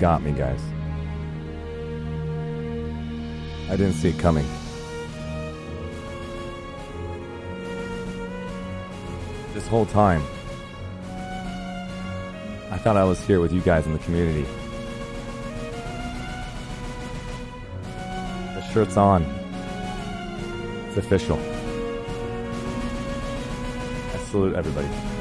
Got me, guys. I didn't see it coming. This whole time, I thought I was here with you guys in the community. The shirt's on. It's official. I salute everybody.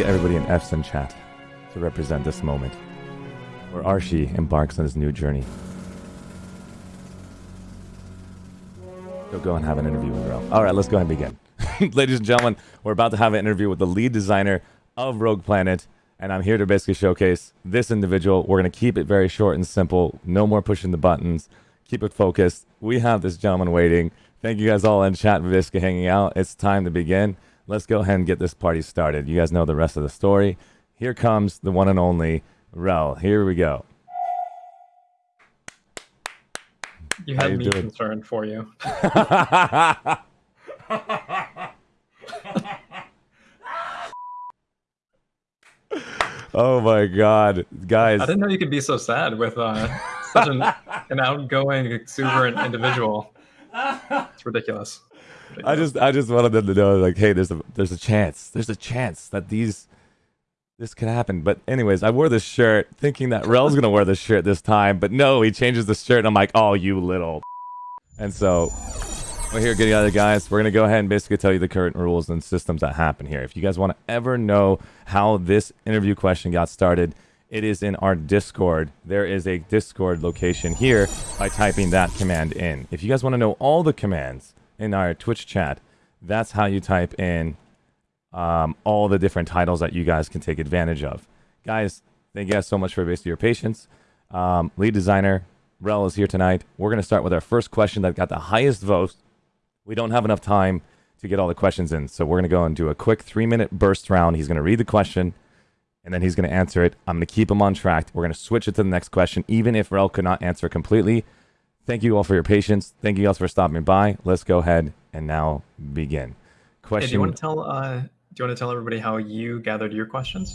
Get everybody in F's in chat to represent this moment where Archie embarks on his new journey. He'll go and have an interview with Rel. All right, let's go ahead and begin. Ladies and gentlemen, we're about to have an interview with the lead designer of Rogue Planet, and I'm here to basically showcase this individual. We're going to keep it very short and simple. No more pushing the buttons. Keep it focused. We have this gentleman waiting. Thank you guys all in chat, Viska, hanging out. It's time to begin. Let's go ahead and get this party started. You guys know the rest of the story. Here comes the one and only Rel. Here we go. You had you me doing? concerned for you. oh my god, guys. I didn't know you could be so sad with uh, such an, an outgoing, exuberant individual. It's ridiculous. I just I just wanted them to know like hey there's a there's a chance. There's a chance that these this could happen. But anyways I wore this shirt thinking that Rel's gonna wear this shirt this time but no he changes the shirt and I'm like oh you little and so we're here getting other guys. We're gonna go ahead and basically tell you the current rules and systems that happen here. If you guys want to ever know how this interview question got started it is in our Discord. There is a Discord location here by typing that command in. If you guys want to know all the commands in our Twitch chat, that's how you type in um, all the different titles that you guys can take advantage of. Guys, thank you guys so much for basically your patience. Um, lead designer, Rel is here tonight. We're going to start with our first question that got the highest votes. We don't have enough time to get all the questions in, so we're going to go and do a quick three minute burst round. He's going to read the question and then he's going to answer it. I'm going to keep him on track. We're going to switch it to the next question, even if Rel could not answer completely. Thank you all for your patience. Thank you guys for stopping by. Let's go ahead and now begin. Hey, Question. do you want to tell? Uh, do you want to tell everybody how you gathered your questions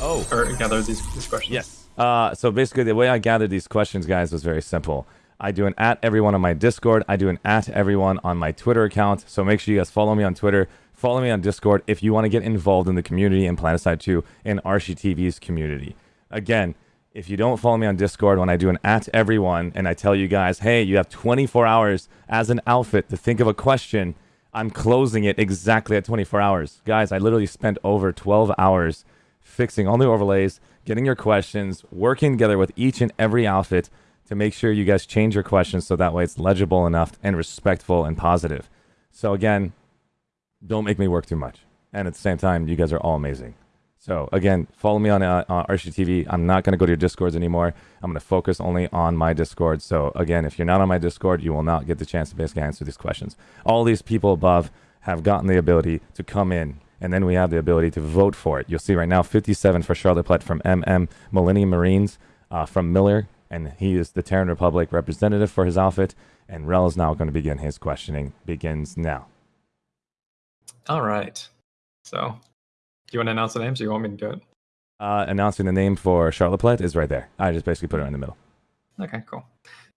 oh, or gathered these, these questions? yes. Uh, so basically, the way I gathered these questions, guys, was very simple. I do an at everyone on my Discord. I do an at everyone on my Twitter account. So make sure you guys follow me on Twitter. Follow me on Discord if you want to get involved in the community in Planetside 2 and Archie TV's community. Again, if you don't follow me on Discord when I do an at everyone and I tell you guys, hey, you have 24 hours as an outfit to think of a question, I'm closing it exactly at 24 hours. Guys, I literally spent over 12 hours fixing all the overlays, getting your questions, working together with each and every outfit to make sure you guys change your questions so that way it's legible enough and respectful and positive. So again, don't make me work too much. And at the same time, you guys are all amazing. So again, follow me on uh, uh, Archie TV. I'm not going to go to your Discords anymore. I'm going to focus only on my Discord. So again, if you're not on my Discord, you will not get the chance to basically answer these questions. All these people above have gotten the ability to come in, and then we have the ability to vote for it. You'll see right now 57 for Charlotte Platt from MM Millennium Marines uh, from Miller, and he is the Terran Republic representative for his outfit. And Rel is now going to begin his questioning. Begins now. All right. So, do you want to announce the names, or you want me to do it? Uh, announcing the name for Charlotte Platt is right there. I just basically put it in the middle. Okay, cool.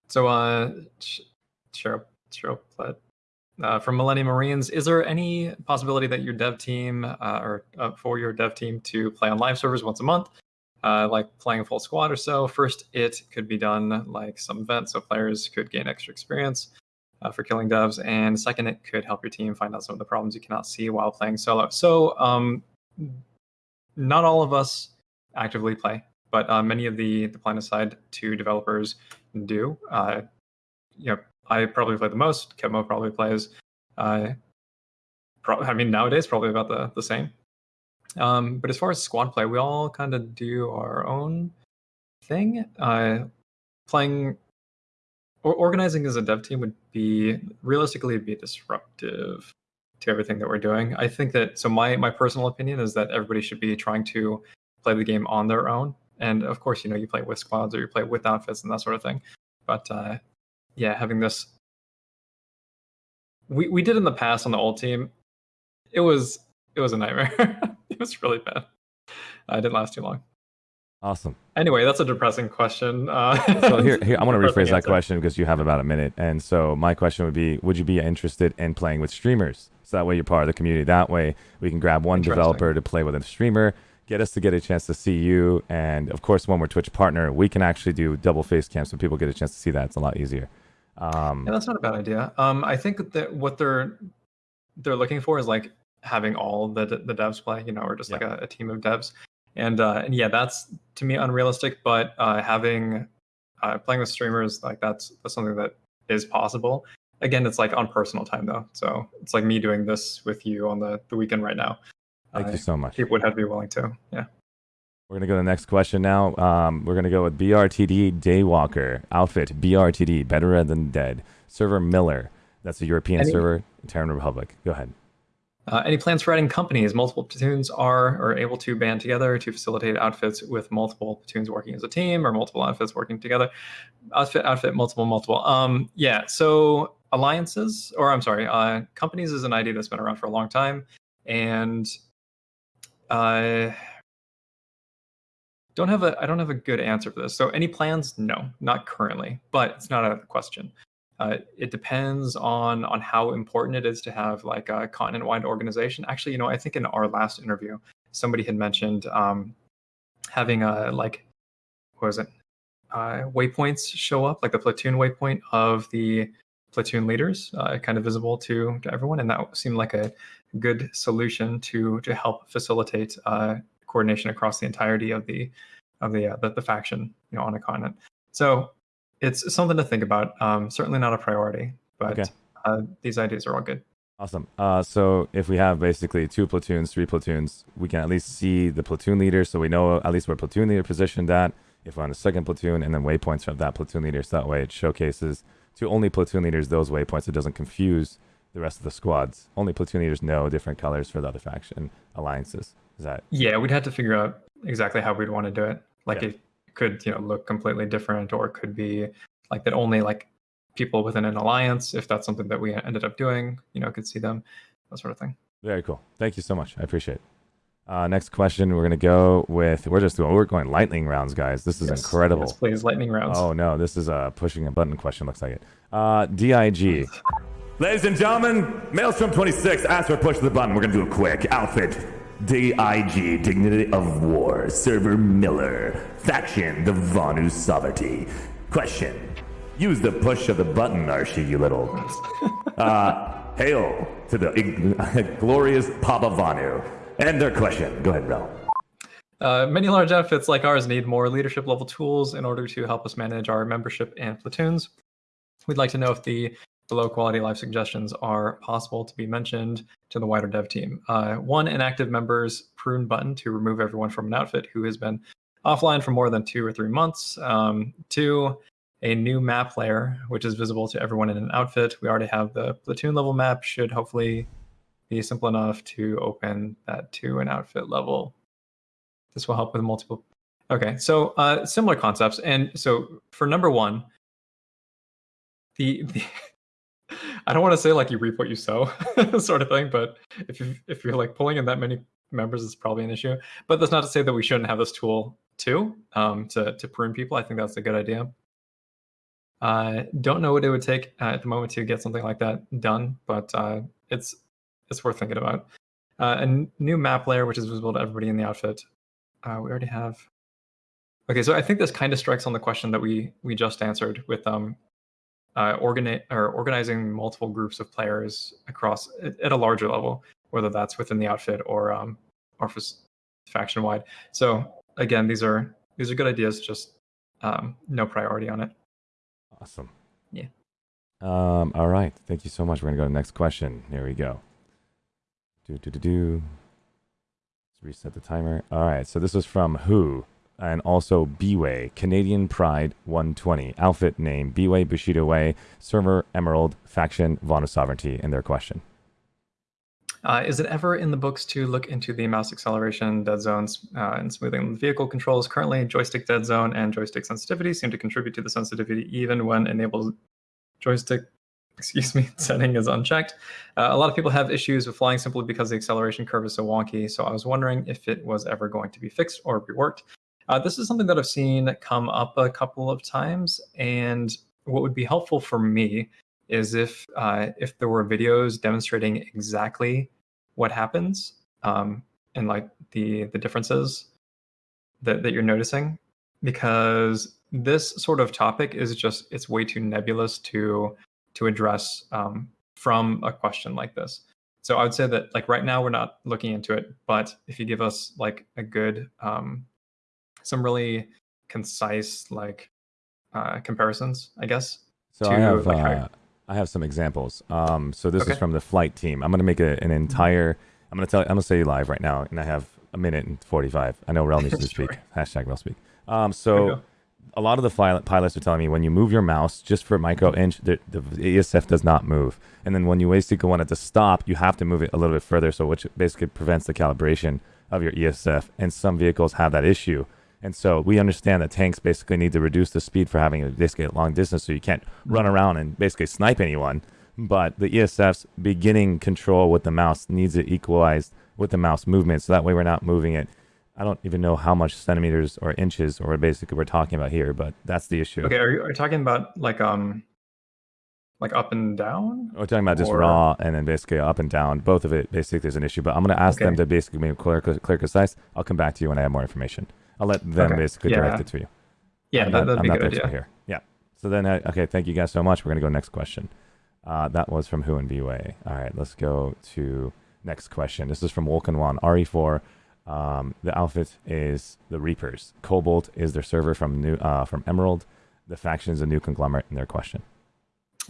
So, uh, Ch- Cheryl, Cheryl Platt, uh, from Millennium Marines, is there any possibility that your dev team uh, or uh, for your dev team to play on live servers once a month, uh, like playing a full squad or so? First, it could be done like some event, so players could gain extra experience uh, for killing devs, and second, it could help your team find out some of the problems you cannot see while playing solo. So, um, not all of us actively play, but uh, many of the the PlanetSide 2 developers do. Uh, you know, I probably play the most. Kevmo probably plays. Uh, pro- I mean, nowadays probably about the the same. Um, but as far as squad play, we all kind of do our own thing. Uh, playing or organizing as a dev team would be realistically be disruptive to everything that we're doing. I think that so my my personal opinion is that everybody should be trying to play the game on their own. And of course, you know, you play with squads or you play with outfits and that sort of thing. But uh, yeah, having this, we we did in the past on the old team, it was it was a nightmare. it was really bad. I didn't last too long. Awesome. Anyway, that's a depressing question. Uh, So here, here I want to rephrase that answer. question because you have about a minute. And so my question would be, would you be interested in playing with streamers? So that way you're part of the community. That way we can grab one developer to play with a streamer, get us to get a chance to see you, and of course when we're Twitch partner, we can actually do double face cam so people get a chance to see that. It's a lot easier. Um, Yeah, that's not a bad idea. Um, I think that what they're they're looking for is like having all the the devs play, you know, or just like a, a team of devs. And uh, and yeah, that's to me unrealistic. But uh, having uh, playing with streamers like that's that's something that is possible. Again, it's like on personal time though, so it's like me doing this with you on the the weekend right now. thank you so much. People would have to be willing to. Yeah. We're gonna go to the next question now. Um, we're gonna go with BRTD Daywalker outfit. BRTD Better Than Dead server Miller. That's a European Any- server, Terran Republic. Go ahead. Uh, any plans for adding companies? Multiple platoons are or able to band together to facilitate outfits with multiple platoons working as a team, or multiple outfits working together. Outfit, outfit, multiple, multiple. Um, yeah. So alliances, or I'm sorry, uh, companies is an idea that's been around for a long time, and I don't have a I don't have a good answer for this. So any plans? No, not currently, but it's not the question. Uh, it depends on on how important it is to have like a continent-wide organization. Actually, you know, I think in our last interview, somebody had mentioned um, having a like what was it? Uh, waypoints show up, like the platoon waypoint of the platoon leaders, uh, kind of visible to, to everyone, and that seemed like a good solution to to help facilitate uh, coordination across the entirety of the of the, uh, the the faction, you know, on a continent. So it's something to think about. Um, certainly not a priority, but Okay. uh, these ideas are all good. Awesome. Uh, so if we have basically two platoons, three platoons, we can at least see the platoon leader, so we know at least where platoon leader positioned at. If we're on the second platoon, and then waypoints of that platoon leader, so that way it showcases to only platoon leaders those waypoints. It doesn't confuse the rest of the squads. Only platoon leaders know different colors for the other faction alliances. Is that Yeah, we'd have to figure out exactly how we'd want to do it. Like Yeah. it could, you know, look completely different, or could be like that only like people within an alliance, if that's something that we ended up doing, you know, could see them, that sort of thing. very cool? Thank you so much. I appreciate it. Uh, next question, we're gonna go with. We're just doing. We're going lightning rounds, guys. This is Yes, incredible. Yes, please, lightning rounds. Oh no, this is a pushing a button question. Looks like it. Uh, Dig. Ladies and gentlemen, Maelstrom 26 asked for push the button. We're gonna do a quick. Outfit. DIG, Dignity of War, Server Miller, Faction, the Vanu Sovereignty. Question. Use the push of the button, Archie, you little. Uh, hail to the glorious Papa Vanu. And their question. Go ahead, Rel. Uh, many large outfits like ours need more leadership level tools in order to help us manage our membership and platoons. We'd like to know if the below quality life suggestions are possible to be mentioned to the wider dev team. Uh, one, inactive member's prune button to remove everyone from an outfit who has been offline for more than two or three months. Um, two, a new map layer, which is visible to everyone in an outfit. We already have the platoon level map, should hopefully be simple enough to open that to an outfit level this will help with multiple. Okay, so uh, similar concepts. And so for number one, the, the I don't want to say like you reap what you sow sort of thing, but if you if you're like pulling in that many members, it's probably an issue. But that's not to say that we shouldn't have this tool too um, to to prune people. I think that's a good idea. I don't know what it would take uh, at the moment to get something like that done, but uh, it's it's worth thinking about. Uh, a new map layer, which is visible to everybody in the outfit. Uh, we already have. Okay, so I think this kind of strikes on the question that we we just answered with um, uh, organi- or organizing multiple groups of players across at, a larger level, whether that's within the outfit or um, or faction wide. So again, these are these are good ideas, just um, no priority on it. Awesome. Yeah. Um, all right. Thank you so much. We're going to go to the next question. Here we go. Do, do, do, do. Let's reset the timer. All right. So this was from Who and also B-Way, Canadian Pride 120. Outfit name B-Way Bushido Way, server Emerald, faction Vanu Sovereignty, in their question. Uh, is it ever in the books to look into the mouse acceleration, dead zones, uh, and smoothing vehicle controls? Currently, joystick dead zone and joystick sensitivity seem to contribute to the sensitivity even when enabled joystick excuse me, setting is unchecked. Uh, a lot of people have issues with flying simply because the acceleration curve is so wonky. So I was wondering if it was ever going to be fixed or reworked. Uh, this is something that I've seen come up a couple of times, and what would be helpful for me is if uh, if there were videos demonstrating exactly what happens um, and like the the differences that, that you're noticing because this sort of topic is just it's way too nebulous to to address um, from a question like this. So I would say that like right now we're not looking into it, but if you give us like a good, um, some really concise like uh, comparisons, I guess. So to, I have like, uh, I have some examples. Um, so this okay. is from the flight team. I'm going to make a, an entire. I'm going to tell. I'm going to say live right now, and I have a minute and 45. I know Rel needs to speak. Hashtag Rel speak. Um, so a lot of the pilots are telling me when you move your mouse just for a micro inch, the, the ESF does not move. And then when you basically want it to stop, you have to move it a little bit further, so which basically prevents the calibration of your ESF. And some vehicles have that issue. And so we understand that tanks basically need to reduce the speed for having a basically a long distance, so you can't run mm-hmm. around and basically snipe anyone. But the ESF's beginning control with the mouse needs it equalized with the mouse movement, so that way we're not moving it I don't even know how much centimeters or inches or basically we're talking about here, but that's the issue. Okay, are you, are you talking about like um like up and down? We're talking about just or... raw and then basically up and down. Both of it basically is an issue, but I'm going to ask okay. them to basically make clear, clear, concise. I'll come back to you when I have more information. I'll let them okay. basically yeah. direct it to you. Yeah, I'm that, not, that'd I'm good. Yeah. here. Yeah. So then, uh, okay, thank you guys so much. We're going to go next question. Uh, that was from Who and BWay. All right, let's go to next question. This is from Wolken One RE4. Um, the outfit is the Reapers. Cobalt is their server from new uh, from Emerald. The faction is a new conglomerate in their question.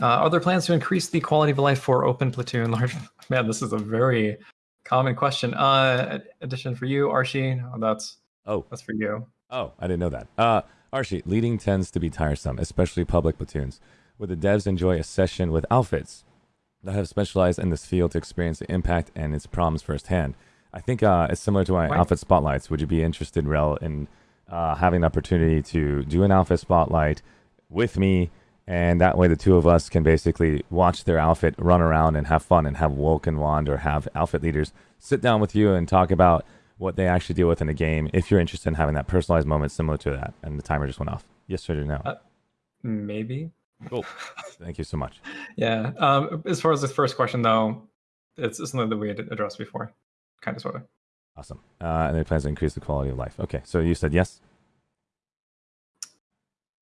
Uh, are there plans to increase the quality of life for open platoon large? Man, this is a very common question. Uh, addition for you, Archie. That's oh, that's for you. Oh, I didn't know that. Uh, Archie, leading tends to be tiresome, especially public platoons. Would the devs enjoy a session with outfits that have specialized in this field to experience the impact and its problems firsthand? I think uh, it's similar to my right. outfit spotlights. Would you be interested, Rel, in uh, having the opportunity to do an outfit spotlight with me? And that way, the two of us can basically watch their outfit run around and have fun and have Wolken Wand or have outfit leaders sit down with you and talk about what they actually deal with in a game if you're interested in having that personalized moment similar to that. And the timer just went off. Yes or no? Uh, maybe. Cool. Thank you so much. Yeah. Um, as far as the first question, though, it's something that we had addressed before kind of sort of. Awesome. Uh, and it plans to increase the quality of life. Okay, so you said yes.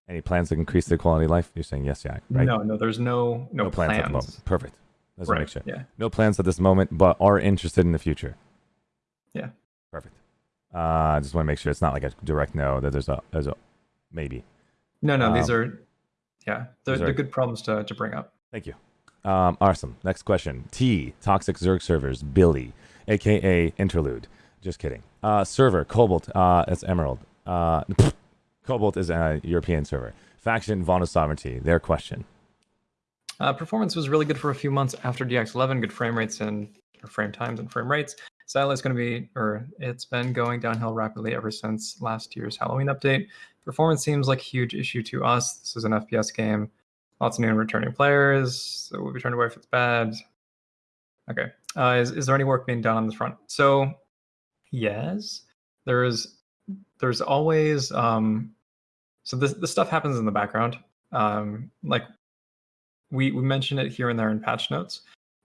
Any plans to increase the quality of life? You're saying yes, yeah, right? No, no. There's no no, no plans. plans. at the moment. Perfect. Let's right. make sure. Yeah. No plans at this moment, but are interested in the future. Yeah. Perfect. Uh, I just want to make sure it's not like a direct no. That there's a there's a maybe. No, no. Um, these are yeah. They're, they're are, good problems to to bring up. Thank you. Um, awesome. Next question. T toxic Zerg servers. Billy aka Interlude. Just kidding. Uh, server Cobalt. Uh, it's Emerald. Uh, Cobalt is a European server. Faction Vanu Sovereignty. Their question. Uh, performance was really good for a few months after DX11. Good frame rates and frame times and frame rates. Sadly, it's going to be, or it's been going downhill rapidly ever since last year's Halloween update. Performance seems like a huge issue to us. This is an FPS game. Lots of new and returning players. So we'll be turned away if it's bad. Okay. Uh, is, is there any work being done on this front? So, yes, there's there's always um, so this this stuff happens in the background. Um, like we we mention it here and there in patch notes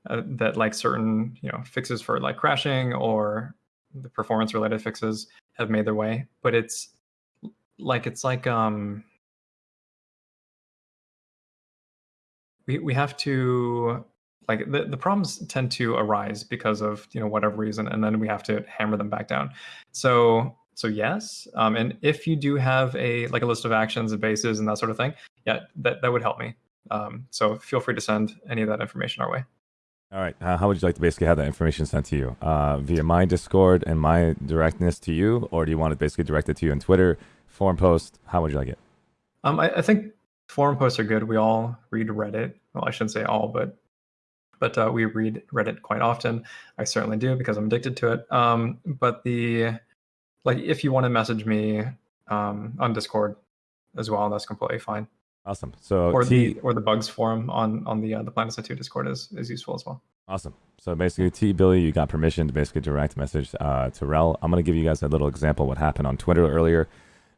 uh, that like certain you know fixes for like crashing or the performance related fixes have made their way, but it's like it's like um we we have to like the, the problems tend to arise because of you know whatever reason and then we have to hammer them back down. So so yes um, and if you do have a like a list of actions and bases and that sort of thing yeah that, that would help me. Um, so feel free to send any of that information our way all right uh, how would you like to basically have that information sent to you uh, via my discord and my directness to you or do you want it basically directed to you on twitter forum post how would you like it um, I, I think forum posts are good we all read reddit well i shouldn't say all but but uh, we read Reddit quite often. I certainly do because I'm addicted to it. Um, but the like, if you want to message me um, on Discord as well, that's completely fine. Awesome. So or T the or the bugs forum on on the uh, the PlanetSide 2 Discord is is useful as well. Awesome. So basically, T Billy, you got permission to basically direct message uh, to Rel. I'm gonna give you guys a little example of what happened on Twitter earlier.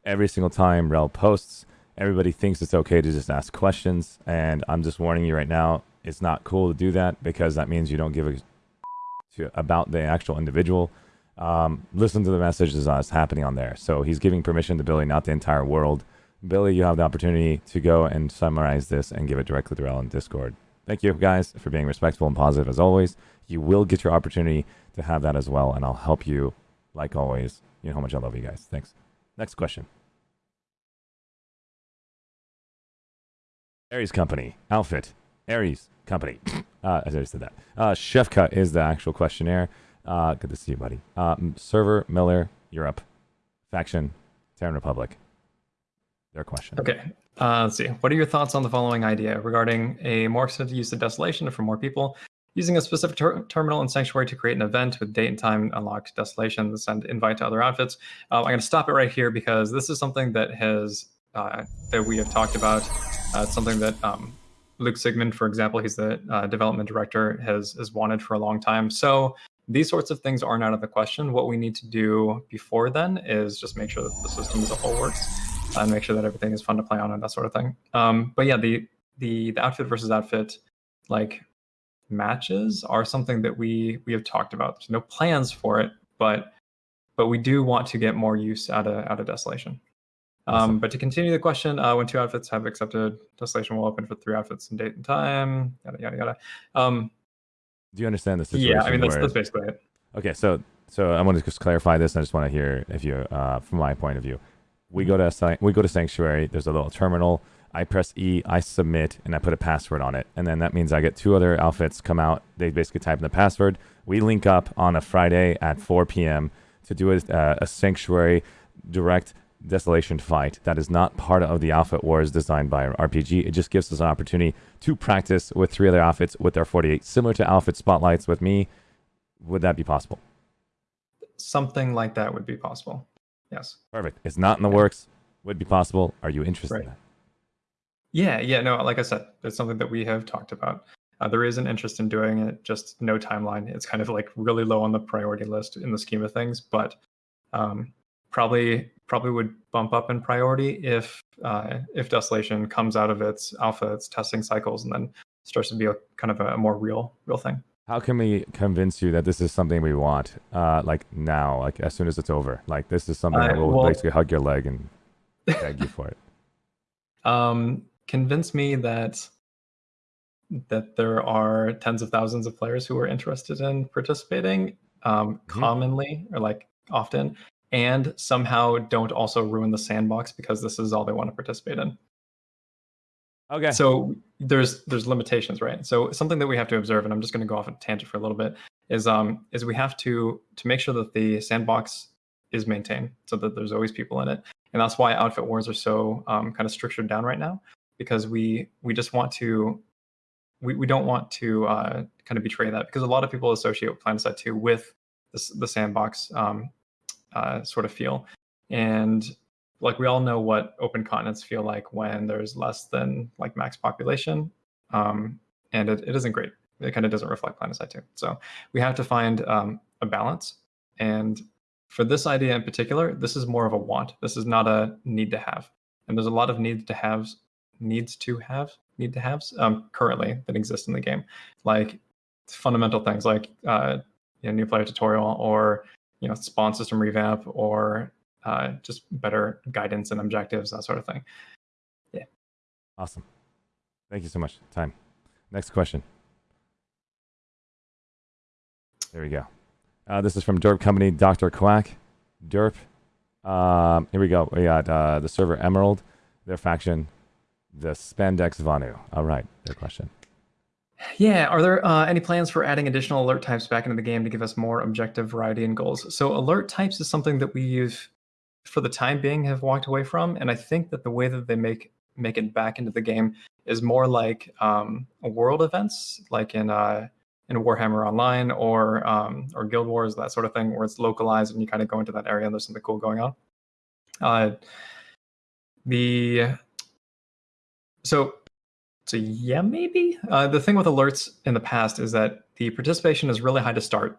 Every single time Rel posts, everybody thinks it's okay to just ask questions, and I'm just warning you right now, it's not cool to do that because that means you don't give a to, about the actual individual. Um, listen to the messages that's happening on there. So he's giving permission to Billy, not the entire world. Billy, you have the opportunity to go and summarize this and give it directly to in Discord. Thank you guys for being respectful and positive as always. You will get your opportunity to have that as well, and I'll help you like always. You know how much I love you guys. Thanks. Next question. Aries Company outfit. Aries Company. Uh, I already said that. Uh, Chef Cut is the actual questionnaire. Uh, good to see you, buddy. Uh, server Miller Europe faction Terran Republic. Their question. Okay. Uh, let's see. What are your thoughts on the following idea regarding a more extended use of Desolation for more people? Using a specific ter- terminal in Sanctuary to create an event with date and time unlocked Desolations and invite to other outfits. Uh, I'm going to stop it right here because this is something that has uh, that we have talked about. Uh, it's something that um, Luke Sigmund, for example, he's the uh, development director, has has wanted for a long time. So these sorts of things aren't out of the question. What we need to do before then is just make sure that the system as a whole works and make sure that everything is fun to play on and that sort of thing. Um, but yeah, the the the outfit versus outfit like matches are something that we we have talked about. There's no plans for it, but but we do want to get more use out of out of desolation. Um. But to continue the question, uh, when two outfits have accepted, Desolation will open for three outfits in date and time. Yada yada yada. Um, Do you understand the situation? Yeah, I mean that's, that's basically it. Okay, so so I want to just clarify this. I just want to hear if you, uh, from my point of view, we go to we go to Sanctuary. There's a little terminal. I press E, I submit, and I put a password on it, and then that means I get two other outfits come out. They basically type in the password. We link up on a Friday at 4 p.m. to do a, uh, a Sanctuary direct Desolation fight that is not part of the Outfit Wars designed by RPG. It just gives us an opportunity to practice with three other outfits with our 48, similar to Outfit Spotlights with me. Would that be possible? Something like that would be possible. Yes. Perfect. It's not in the works. Would be possible. Are you interested right. in that? Yeah, yeah. No, like I said, it's something that we have talked about. Uh, there is an interest in doing it, just no timeline. It's kind of like really low on the priority list in the scheme of things, but um, probably probably would bump up in priority if uh, if Desolation comes out of its alpha, its testing cycles, and then starts to be a kind of a more real real thing. How can we convince you that this is something we want, uh, like now, like as soon as it's over? Like this is something uh, that will well, basically hug your leg and beg you for it. Um, convince me that that there are tens of thousands of players who are interested in participating um, mm-hmm. commonly or like often and somehow don't also ruin the sandbox because this is all they want to participate in. Okay. So there's there's limitations, right? So something that we have to observe, and I'm just going to go off a tangent for a little bit, is um is we have to to make sure that the sandbox is maintained so that there's always people in it, and that's why outfit wars are so um, kind of structured down right now because we we just want to we, we don't want to uh, kind of betray that because a lot of people associate PlanetSide 2 with the, the sandbox um, uh, sort of feel. And like we all know what open continents feel like when there's less than like max population. Um, and it, it isn't great. It kind of doesn't reflect PlanetSide 2. So we have to find um, a balance. And for this idea in particular, this is more of a want. This is not a need to have. And there's a lot of needs to have, needs to have, need to have um, currently that exist in the game, like fundamental things like uh, you know, new player tutorial or you know spawn system revamp or uh, just better guidance and objectives, that sort of thing. Yeah. Awesome. Thank you so much. Time. Next question. There we go. Uh, this is from Derp Company, Dr. Quack. Derp. Um, here we go. We got uh, the server Emerald, their faction, the Spandex Vanu. All right, their question. Yeah, are there uh, any plans for adding additional alert types back into the game to give us more objective variety and goals? So alert types is something that we have, for the time being, have walked away from, and I think that the way that they make make it back into the game is more like um, world events, like in uh, in Warhammer Online or um, or Guild Wars, that sort of thing, where it's localized and you kind of go into that area and there's something cool going on. Uh, the So, so yeah, maybe. Uh, the thing with alerts in the past is that the participation is really high to start,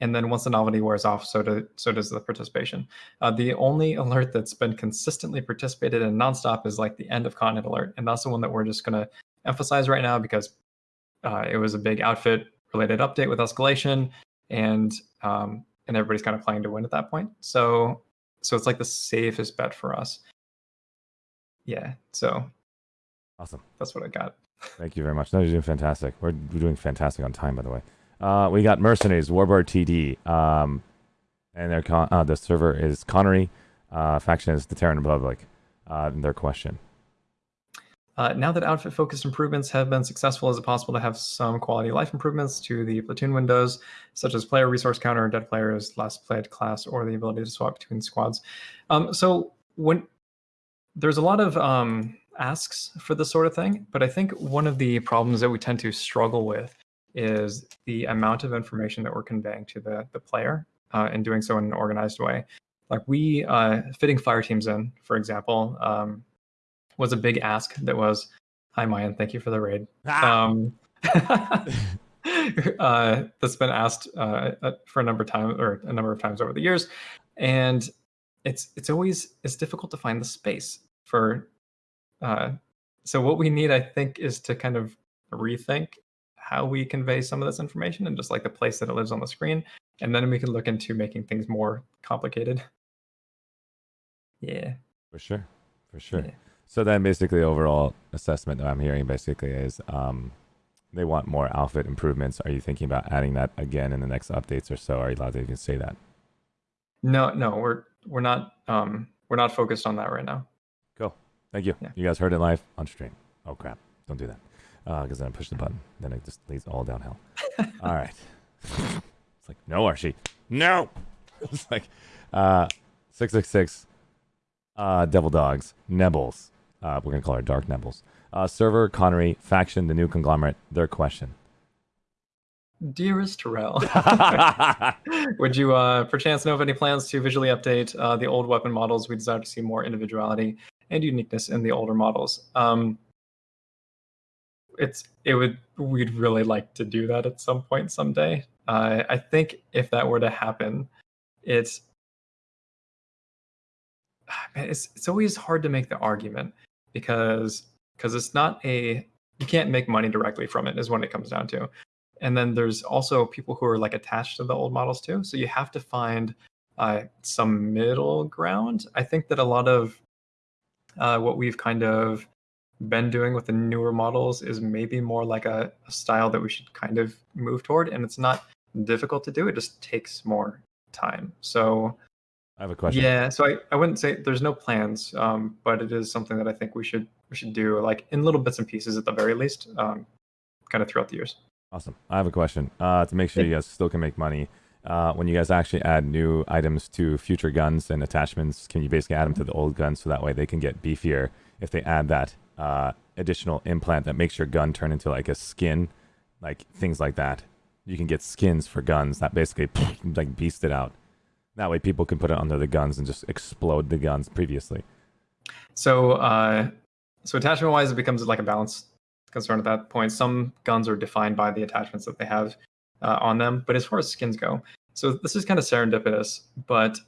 and then once the novelty wears off, so do so does the participation. Uh, the only alert that's been consistently participated in nonstop is like the end of continent alert, and that's the one that we're just going to emphasize right now because uh, it was a big outfit related update with escalation, and um, and everybody's kind of playing to win at that point. So so it's like the safest bet for us. Yeah. So Awesome. that's what I got. Thank you very much. No, you're doing fantastic. We're, we're doing fantastic on time, by the way. Uh, we got Mercenaries, Warbird TD, um, and their con- uh, the server is Connery. Uh, faction is the Terran Republic. Uh, their question. Uh, now that outfit focused improvements have been successful, is it possible to have some quality life improvements to the platoon windows, such as player resource counter, dead players, last played class, or the ability to swap between squads? Um, so when there's a lot of um, asks for this sort of thing, but I think one of the problems that we tend to struggle with is the amount of information that we're conveying to the the player uh, and doing so in an organized way. Like we uh, fitting fire teams in, for example. Um, was a big ask that was, "Hi, Mayan, thank you for the raid." Ah! Um, uh, that's been asked uh, uh, for a number of times or a number of times over the years, and it's it's always it's difficult to find the space for. Uh, so what we need, I think, is to kind of rethink how we convey some of this information and just like the place that it lives on the screen, and then we can look into making things more complicated. Yeah. For sure. For sure. Yeah. So then basically overall assessment that I'm hearing basically is um, they want more outfit improvements. Are you thinking about adding that again in the next updates or so? Are you allowed to even say that? No, no, we're we're not um we're not focused on that right now. Cool. Thank you. Yeah. You guys heard it live on stream. Oh crap. Don't do that. Because then I push the button. Then it just leads all downhill. all right. it's like, no, Archie. No. it's like uh 666 uh Devil Dogs, Nebbles. Uh, we're gonna call her Dark Nebbles. Uh, server, Connery, faction, the new conglomerate, their question. Dearest Terrell, would you uh, perchance know of any plans to visually update uh, the old weapon models? We desire to see more individuality and uniqueness in the older models. Um, it's it would we'd really like to do that at some point someday. Uh, I think if that were to happen, it's it's it's always hard to make the argument because because it's not a you can't make money directly from it is what it comes down to. And then there's also people who are like attached to the old models too. So you have to find uh, some middle ground. I think that a lot of uh, what we've kind of been doing with the newer models is maybe more like a, a style that we should kind of move toward and it's not difficult to do it just takes more time so I have a question. yeah, so I, I wouldn't say there's no plans, um, but it is something that I think we should we should do like in little bits and pieces at the very least, um, kind of throughout the years. Awesome. I have a question. Uh, to make sure you guys still can make money, uh, when you guys actually add new items to future guns and attachments, can you basically add them to the old guns so that way they can get beefier if they add that uh, additional implant that makes your gun turn into like a skin, like things like that. You can get skins for guns that basically like beast it out. That way people can put it under the guns and just explode the guns previously. So uh, so attachment wise, it becomes like a balance concern at that point. Some guns are defined by the attachments that they have uh, on them, but as far as skins go, so this is kind of serendipitous, but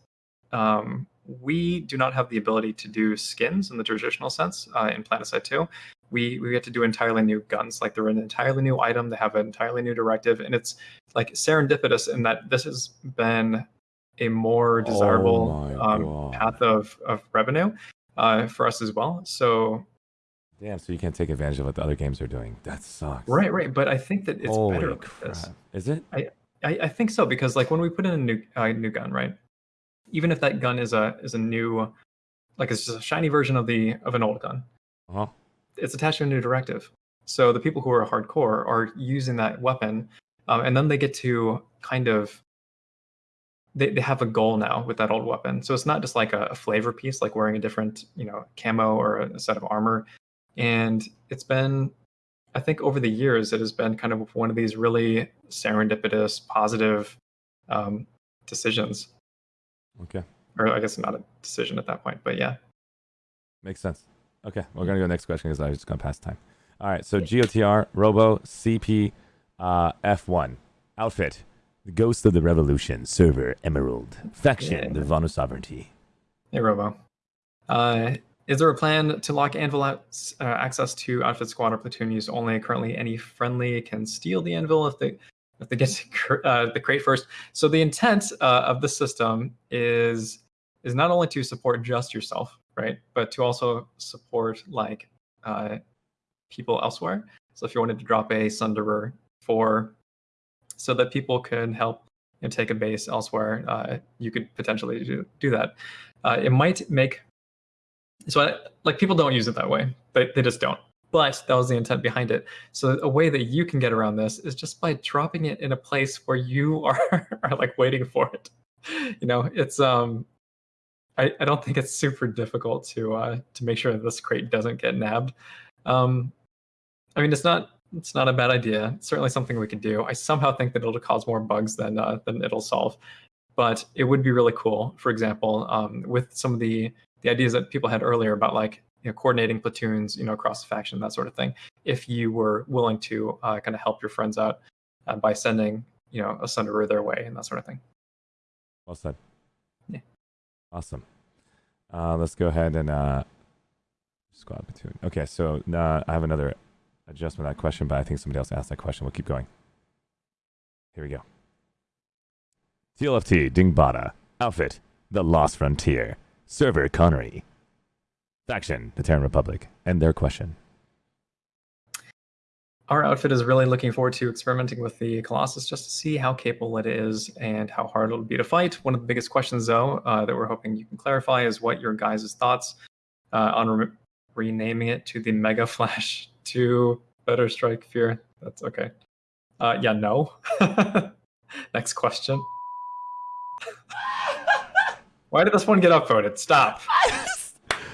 um, we do not have the ability to do skins in the traditional sense uh, in Planetside 2. We we get to do entirely new guns, like they're an entirely new item. They have an entirely new directive, and it's like serendipitous in that this has been a more desirable Oh um, path of of revenue uh, for us as well. So Damn, so you can't take advantage of what the other games are doing. That sucks. right, right. But I think that it's Holy better crap. this. Is it? I, I think so because like when we put in a new uh, new gun, right? Even if that gun is a is a new, like it's just a shiny version of the of an old gun, Uh-huh. it's attached to a new directive. So the people who are hardcore are using that weapon, um, and then they get to kind of they, they have a goal now with that old weapon. So it's not just like a, a flavor piece, like wearing a different you know camo or a, set of armor. And it's been, I think, over the years, it has been kind of one of these really serendipitous, positive um, decisions. Okay. Or I guess not a decision at that point, but yeah. Makes sense. Okay, we're gonna go next question because I was just gonna pass time. All right, so GOTR, Robo, CP, uh, F1, outfit, the Ghost of the Revolution, server, Emerald, faction, Yeah. the Vanu Sovereignty. Hey, Robo. Uh, is there a plan to lock Anvil out, uh, access to outfit squad or platoon use only? Currently, any friendly can steal the Anvil if they they get to uh, the crate first. So the intent uh, of the system is is not only to support just yourself, right, but to also support like uh, people elsewhere. So if you wanted to drop a Sunderer for so that people could help know, take a base elsewhere, uh, you could potentially do, do that. Uh, it might make so I, like people don't use it that way. They, they just don't. But that was the intent behind it. So a way that you can get around this is just by dropping it in a place where you are, are like waiting for it. You know, it's um I, I don't think it's super difficult to uh to make sure that this crate doesn't get nabbed. Um I mean it's not it's not a bad idea. It's certainly something we could do. I somehow think that it'll cause more bugs than uh, than it'll solve. But it would be really cool, for example, um, with some of the the ideas that people had earlier about like you know, coordinating platoons, you know, across the faction, that sort of thing. If you were willing to uh, kind of help your friends out uh, by sending, you know, a Sunderer their way and that sort of thing. Well said. Yeah. Awesome. Uh, let's go ahead and uh, squad platoon. Okay, so uh, I have another adjustment of that question, but I think somebody else asked that question. We'll keep going. Here we go. TLFT Dingbata. Outfit The Lost Frontier. Server Connery. Faction The Terran Republic. And their question. Our outfit is really looking forward to experimenting with the Colossus just to see how capable it is and how hard it'll be to fight. One of the biggest questions, though, uh, that we're hoping you can clarify is what your guys' thoughts uh, on re- renaming it to the Mega Flash 2 Better Strike Fear. That's okay. Uh, yeah, no. Next question. Why did this one get upvoted? Stop.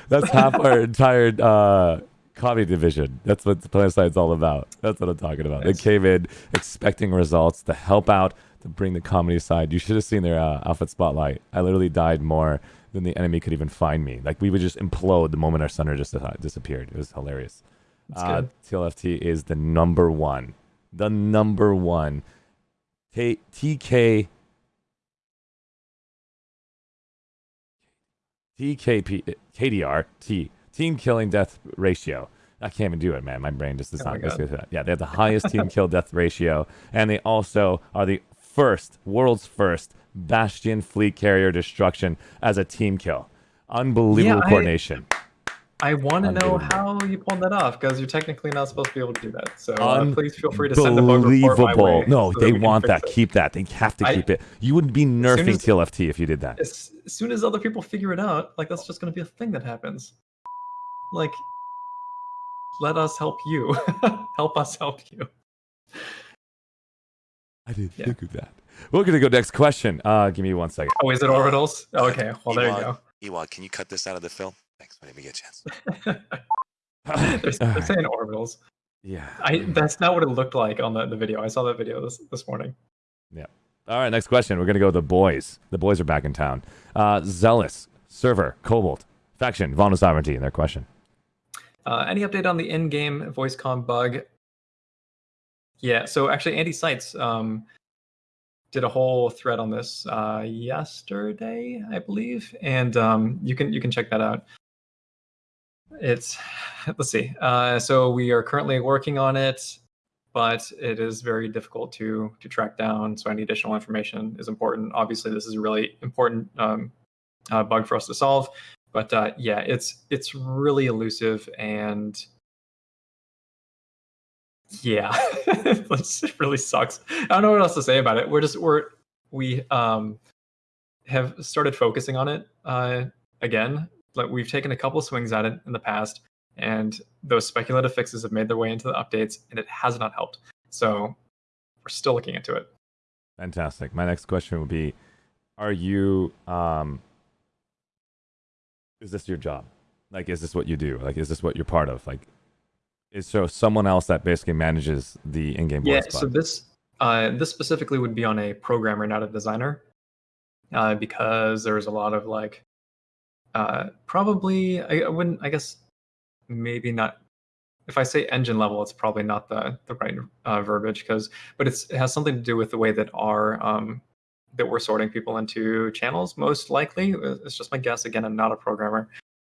That's half our entire uh, comedy division. That's what PlanetSide's all about. That's what I'm talking about. Nice. They came in expecting results to help out, to bring the comedy side. You should have seen their uh, outfit spotlight. I literally died more than the enemy could even find me. Like, we would just implode the moment our center just disappeared. It was hilarious. Uh. TLFT is the number one. The number one. T- TK. TKP. KDR. T. Team killing death ratio. I can't even do it, man. My brain just does Oh not my go God. through that. Yeah, they have the highest team kill death ratio, and they also are the first, world's first Bastion fleet carrier destruction as a team kill. Unbelievable I- coordination. I want to know how you pulled that off because you're technically not supposed to be able to do that. So uh, please feel free to send a bug report my way. No, so they want that. it. Keep that. They have to I- keep it. You wouldn't be nerfing as- TLFT if you did that. As, as soon as other people figure it out, like that's just going to be a thing that happens. Like, let us help you. help us help you. I didn't Yeah. think of that. We're gonna go next question. Uh, give me one second. Oh, is it orbitals? Okay, well there you go. Ewok, can you cut this out of the film? Whenever you get a chance. they're, they're saying orbitals. Yeah. I that's not what it looked like on the, the video. I saw that video this this morning. Yeah. All right. Next question. We're gonna go with the boys. The boys are back in town. Uh, Zealous, server, Cobalt, faction, Vulnerable Sovereignty, and their question. Uh, any update on the in-game voice com bug? Yeah, so actually Andy Seitz um, did a whole thread on this uh, yesterday, I believe, and um, you can you can check that out. It's let's see. Uh, so we are currently working on it, but it is very difficult to to track down. So any additional information is important. Obviously, this is a really important um, uh, bug for us to solve but uh, yeah, it's it's really elusive and yeah, it really sucks. I don't know what else to say about it. We're just we're we um have started focusing on it uh, again. Like we've taken a couple swings at it in the past, and those speculative fixes have made their way into the updates, and it has not helped. So we're still looking into it. Fantastic. My next question would be: Are you? Um, is this your job? Like, is this what you do? Like, is this what you're part of? Like, is so someone else that basically manages the in-game Yeah, voice so this uh, this specifically would be on a programmer, not a designer, uh, because there's a lot of like uh, probably I, I wouldn't I guess maybe not. If I say engine level, it's probably not the the right uh, verbiage because, but it's it has something to do with the way that our um, that we're sorting people into channels. Most likely, it's just my guess. Again, I'm not a programmer.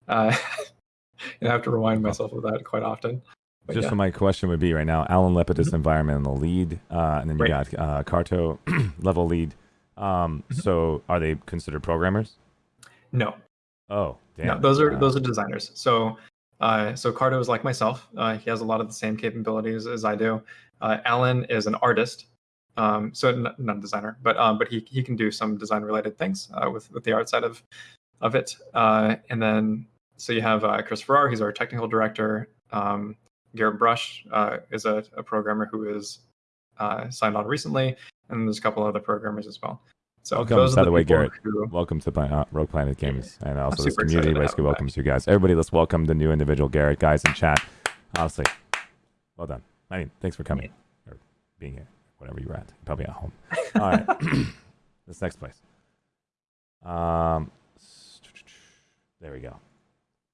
Uh, and I have to remind myself of that quite often. But Just yeah. for my question would be right now, Alan Lepidus, environmental lead, uh, and then you Right. got uh, Carto level lead. Um, Mhm. So are they considered programmers? no, Oh, damn. no, those are those are designers. So, uh, so Cardo is like myself. Uh, he has a lot of the same capabilities as I do. Uh, Alan is an artist, um, so n- not a designer, but um, but he he can do some design related things uh, with with the art side of of it. Uh, and then so you have uh, Chris Farrar. He's our technical director. Um, Garrett Brush uh, is a, a programmer who is uh, signed on recently, and there's a couple other programmers as well. So Welcome, those by the the way, Garrett. who- Welcome to Pla- uh, Rogue Planet Games, and also this super community excited to have basically him back. welcomes you guys. Everybody, let's welcome the new individual, Garrett, guys in chat. Honestly, well done. I mean, thanks for coming or being here, whatever you're at. Probably at home. All right, this next place. Um, there we go.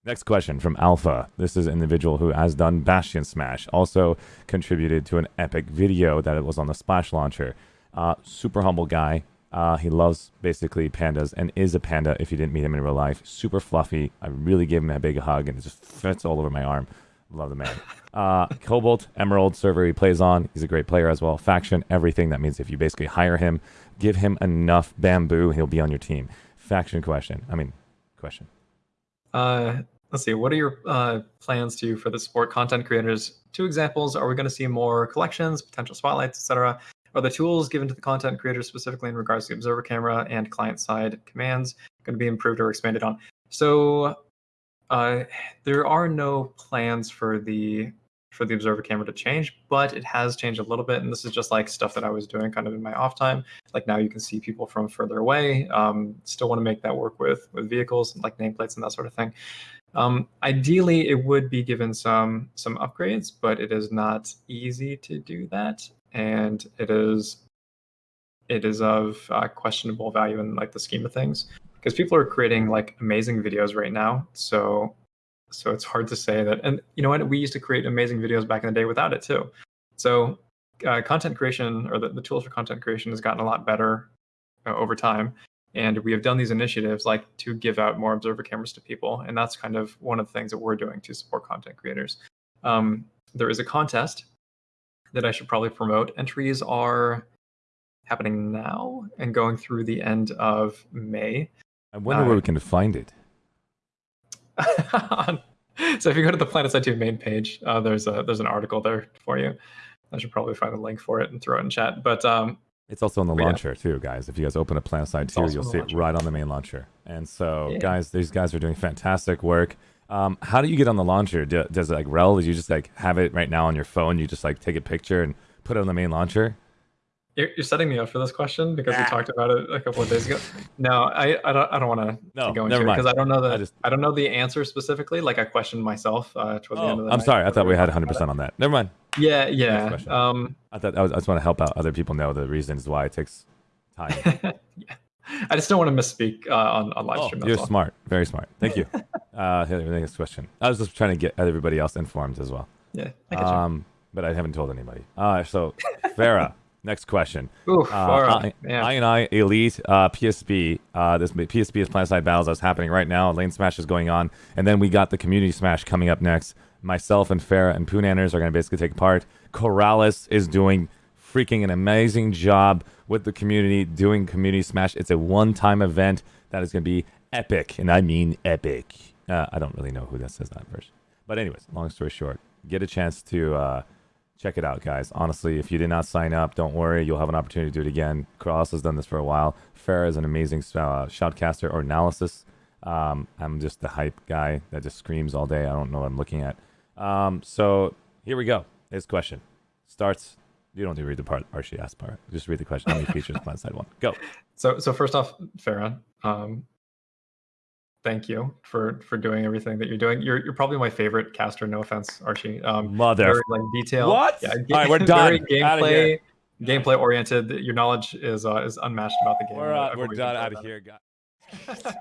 Next question from Alpha. This is an individual who has done Bastion Smash, also contributed to an epic video that it was on the Splash launcher. Uh, super humble guy. Uh, he loves basically pandas and is a panda if you didn't meet him in real life. Super fluffy. I really gave him a big hug and it just fits all over my arm. Love the man. Uh, Cobalt, Emerald server he plays on. He's a great player as well. Faction, everything. That means if you basically hire him, give him enough bamboo, he'll be on your team. Faction question. I mean, question. Uh, let's see. What are your uh, plans to for the support content creators? Two examples. Are we going to see more collections, potential spotlights, etc.? Are the tools given to the content creators specifically in regards to the observer camera and client side commands going to be improved or expanded on? So uh, there are no plans for the for the observer camera to change, but it has changed a little bit. And this is just like stuff that I was doing kind of in my off time. Like now you can see people from further away. Um, still want to make that work with with vehicles like nameplates and that sort of thing. Um, ideally, it would be given some some upgrades, but it is not easy to do that, and it is it is of uh, questionable value in like the scheme of things because people are creating like amazing videos right now. So so it's hard to say that. And you know what? We used to create amazing videos back in the day without it too. So uh, content creation or the, the tools for content creation has gotten a lot better uh, over time and we have done these initiatives like to give out more observer cameras to people and that's kind of one of the things that we're doing to support content creators um, there is a contest that i should probably promote entries are happening now and going through the end of may I wonder Uh, where we can find it. so if you go to the PlanetSide 2 main page uh, there's a there's an article there for you i should probably find a link for it and throw it in chat but um, It's also on the But yeah. launcher too, guys. If you guys open up PlanetSide It's 2, you'll see it right on the main launcher. And so, Yeah. guys, these guys are doing fantastic work. Um, how do you get on the launcher? Do, does it like rel? Do you just like have it right now on your phone? You just like take a picture and put it on the main launcher? You're, you're setting me up for this question because we Ah. talked about it a couple of days ago. No, I, I don't I don't want to No, go into it because I don't know the I I, don't know the answer specifically. Like I questioned myself uh, toward the end of Oh, the I'm night sorry. I thought we had 100 percent on that. Never mind. Yeah, yeah. question. Um, I thought I, was, I just want to help out other people know the reasons why it takes time. yeah. I just don't want to misspeak uh, on on live oh, stream. you're all. smart. Very smart. Thank you. uh, here, the next question. I was just trying to get everybody else informed as well. Yeah, I Um, but I haven't told anybody. Uh, so, Farah, next question. Oof, Uh, right. I. And I Elite uh, PSB. Uh, this PSB is Planet Battles that's happening right now. Lane Smash is going on, and then we got the Community Smash coming up next. Myself and Farah and Poonanners are going to basically take part. Corrales is doing freaking an amazing job with the community doing Community Smash. It's a one-time event that is going to be epic, and I mean epic. Uh, I don't really know who that says that version, but anyways, long story short, get a chance to. Uh, check it out, guys. Honestly, if you did not sign up, don't worry. You'll have an opportunity to do it again. Cross has done this for a while. Farah is an amazing uh, shoutcaster or analysis. Um, I'm just the hype guy that just screams all day. I don't know what I'm looking at. Um, so here we go. His question starts. You don't need to read the part Archie asked part. Just read the question. How many features Planet Side One? Go. So so first off, Farah, um, thank you for for doing everything that you're doing. You're you're probably my favorite caster. No offense, Archie. Um, Mother. very like detailed. What? Yeah, All right, we're done. Very Outta here. gameplay, gameplay oriented. Your knowledge is uh, is unmatched about the game. We're, uh, we're done out of here, guys.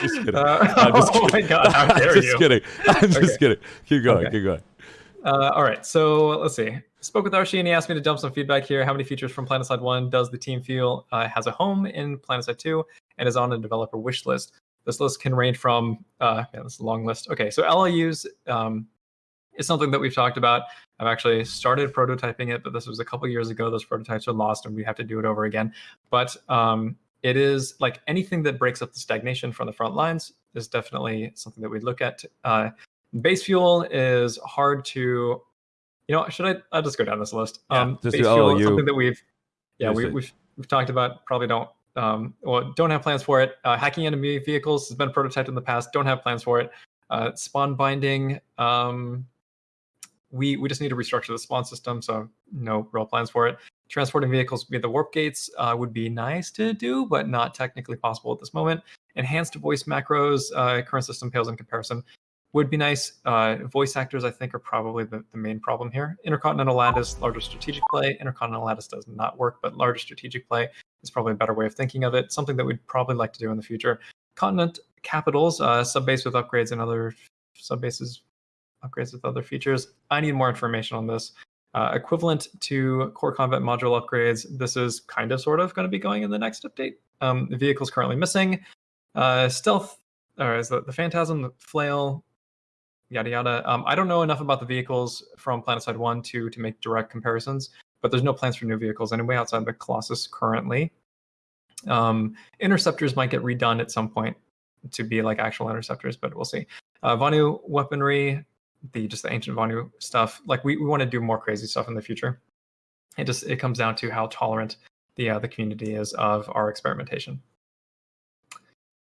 just kidding. Uh, I'm just oh kidding. my god, how I'm just you? kidding. I'm just Okay. kidding. Keep going. Okay. Keep going. Uh, all right, so let's see. Spoke with Archie and he asked me to dump some feedback here. How many features from PlanetSide 1 does the team feel uh, has a home in PlanetSide 2 and is on a developer wish list? This list can range from, uh, yeah, this is a long list. Okay, so LLUs um, is something that we've talked about. I've actually started prototyping it, but this was a couple years ago. Those prototypes are lost and we have to do it over again. But um, it is like anything that breaks up the stagnation from the front lines is definitely something that we look at. Uh, base fuel is hard to you know should i i'll just go down this list. Yeah, um just base fuel LLU. is something that we've yeah we, it. we've we've talked about probably don't um well don't have plans for it. Uh, hacking enemy vehicles has been prototyped in the past. Don't have plans for it. Uh spawn binding um we we just need to restructure the spawn system so no real plans for it. Transporting vehicles via the warp gates uh, would be nice to do but not technically possible at this moment. Enhanced voice macros uh, current system pales in comparison would be nice. Uh, voice actors, I think, are probably the, the main problem here. Intercontinental Lattice, larger strategic play. Intercontinental Lattice does not work, but larger strategic play is probably a better way of thinking of it. Something that we'd probably like to do in the future. Continent capitals, uh, subbase with upgrades and other subbases upgrades with other features. I need more information on this. Uh, equivalent to core combat module upgrades, this is kind of sort of going to be going in the next update. Um, the vehicle's currently missing. Uh, stealth, or is the, the phantasm, the flail, yada yada. Um, I don't know enough about the vehicles from PlanetSide One to to make direct comparisons, but there's no plans for new vehicles anyway outside the Colossus currently. Um, interceptors might get redone at some point to be like actual interceptors, but we'll see. Uh, Vanu weaponry, the just the ancient Vanu stuff. Like we, we want to do more crazy stuff in the future. It just it comes down to how tolerant the uh, the community is of our experimentation.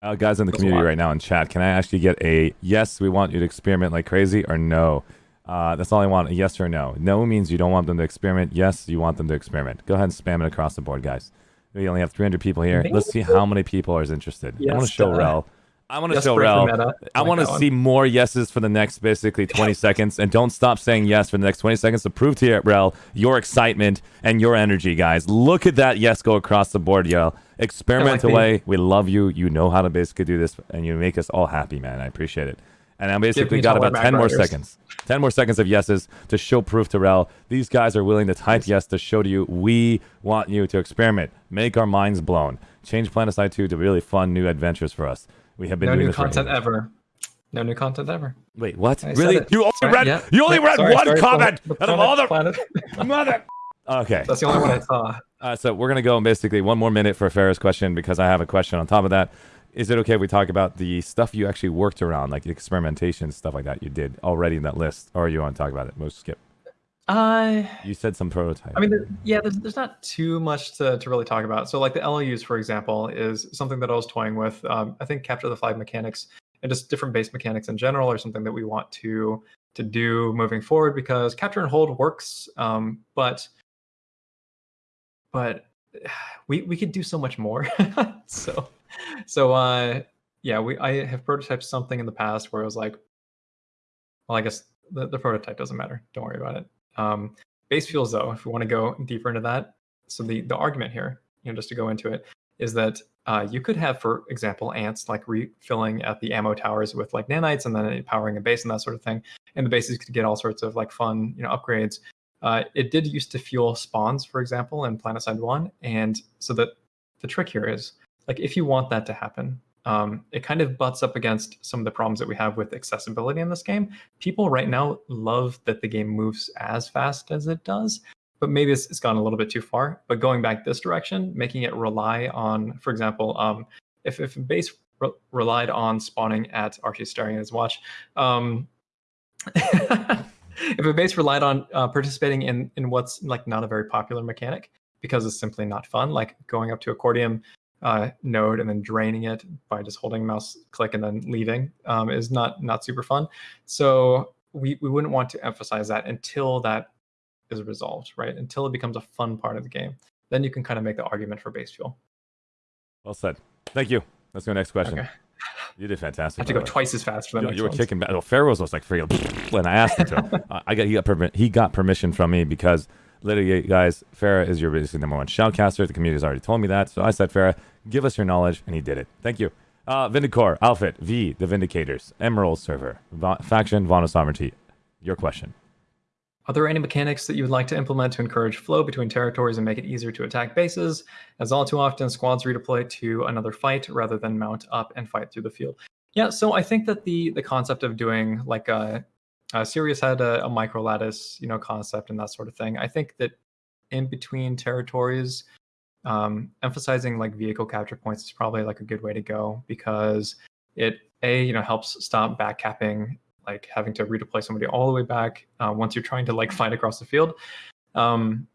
Uh, guys in the community right now in chat, can I actually get a yes, we want you to experiment like crazy, or no? Uh, that's all I want, a yes or no. No means you don't want them to experiment. Yes, you want them to experiment. Go ahead and spam it across the board, guys. We only have 300 people here. Let's see how many people are interested. I want to Yes, show uh, Rel. I want to yes, show Rel. I like want to see more yeses for the next basically 20 seconds, and don't stop saying yes for the next 20 seconds to prove to you, Rel, your excitement and your energy, guys. Look at that yes go across the board, Yell. Experiment the- away. We love you. You know how to basically do this, and you make us all happy, man. I appreciate it. And I basically got about 10 more seconds. 10 more seconds of yeses to show proof to Rel. These guys are willing to type yes to show to you we want you to experiment, make our minds blown, change Planetside 2 to really fun new adventures for us. We have been no doing new content years. ever. No new content ever. Wait, what? I really? You only Sorry, read yeah. you only read sorry, one sorry, comment Planet- out of all the Planet- mother. Okay. That's the only one I saw. Uh, so we're gonna go basically one more minute for Farrah's question because I have a question on top of that. Is it okay if we talk about the stuff you actually worked around, like the experimentation stuff like that you did already in that list, or you want to talk about it? Most skip. Uh, You said some prototype. I mean, there, yeah, there's, there's not too much to, to really talk about. So, like the LLUs, for example, is something that I was toying with. Um, I think capture the flag mechanics and just different base mechanics in general are something that we want to to do moving forward because capture and hold works, um, but but we we could do so much more. so so uh yeah, we I have prototyped something in the past where I was like, well, I guess the, the prototype doesn't matter. Don't worry about it. Um, base fuels though if we want to go deeper into that so the the argument here you know just to go into it is that uh, you could have for example ants like refilling at the ammo towers with like nanites and then powering a base and that sort of thing and the bases could get all sorts of like fun you know upgrades. Uh, it did used to fuel spawns for example in planetside 1 and so that the trick here is like if you want that to happen um, it kind of butts up against some of the problems that we have with accessibility in this game. People right now love that the game moves as fast as it does but maybe it's, it's gone a little bit too far. But going back this direction making it rely on for example um, if, if base re- relied on spawning at archie staring at his watch um, if a base relied on uh, participating in in what's like not a very popular mechanic because it's simply not fun like going up to a cortium uh, node and then draining it by just holding mouse click and then leaving um, is not not super fun. So we we wouldn't want to emphasize that until that is resolved, right? Until it becomes a fun part of the game. Then you can kind of make the argument for base fuel. well said. Thank you. Let's go next question. Okay. You did I fantastic. have to go way. twice as fast for the You, you were ones. kicking back. Well, Farah's was like freaking, and I asked him to. I got he got permi- he got permission from me because literally, guys, Farah is your basically number one shoutcaster. The community has already told me that, so I said, Farah, give us your knowledge, and he did it. Thank you. Uh, Outfit, V, The Vindicators, Emerald Server, Va- Faction, Vanu Sovereignty. Your question. Are there any mechanics that you would like to implement to encourage flow between territories and make it easier to attack bases? As all too often, squads redeploy to another fight rather than mount up and fight through the field. Yeah, so I think that the the concept of doing like a, a Sirius had a, a micro lattice, you know, concept and that sort of thing. I think that in between territories, um, emphasizing like vehicle capture points is probably like a good way to go because it a you know helps stop back capping like having to redeploy somebody all the way back uh, once you're trying to like fight across the field um,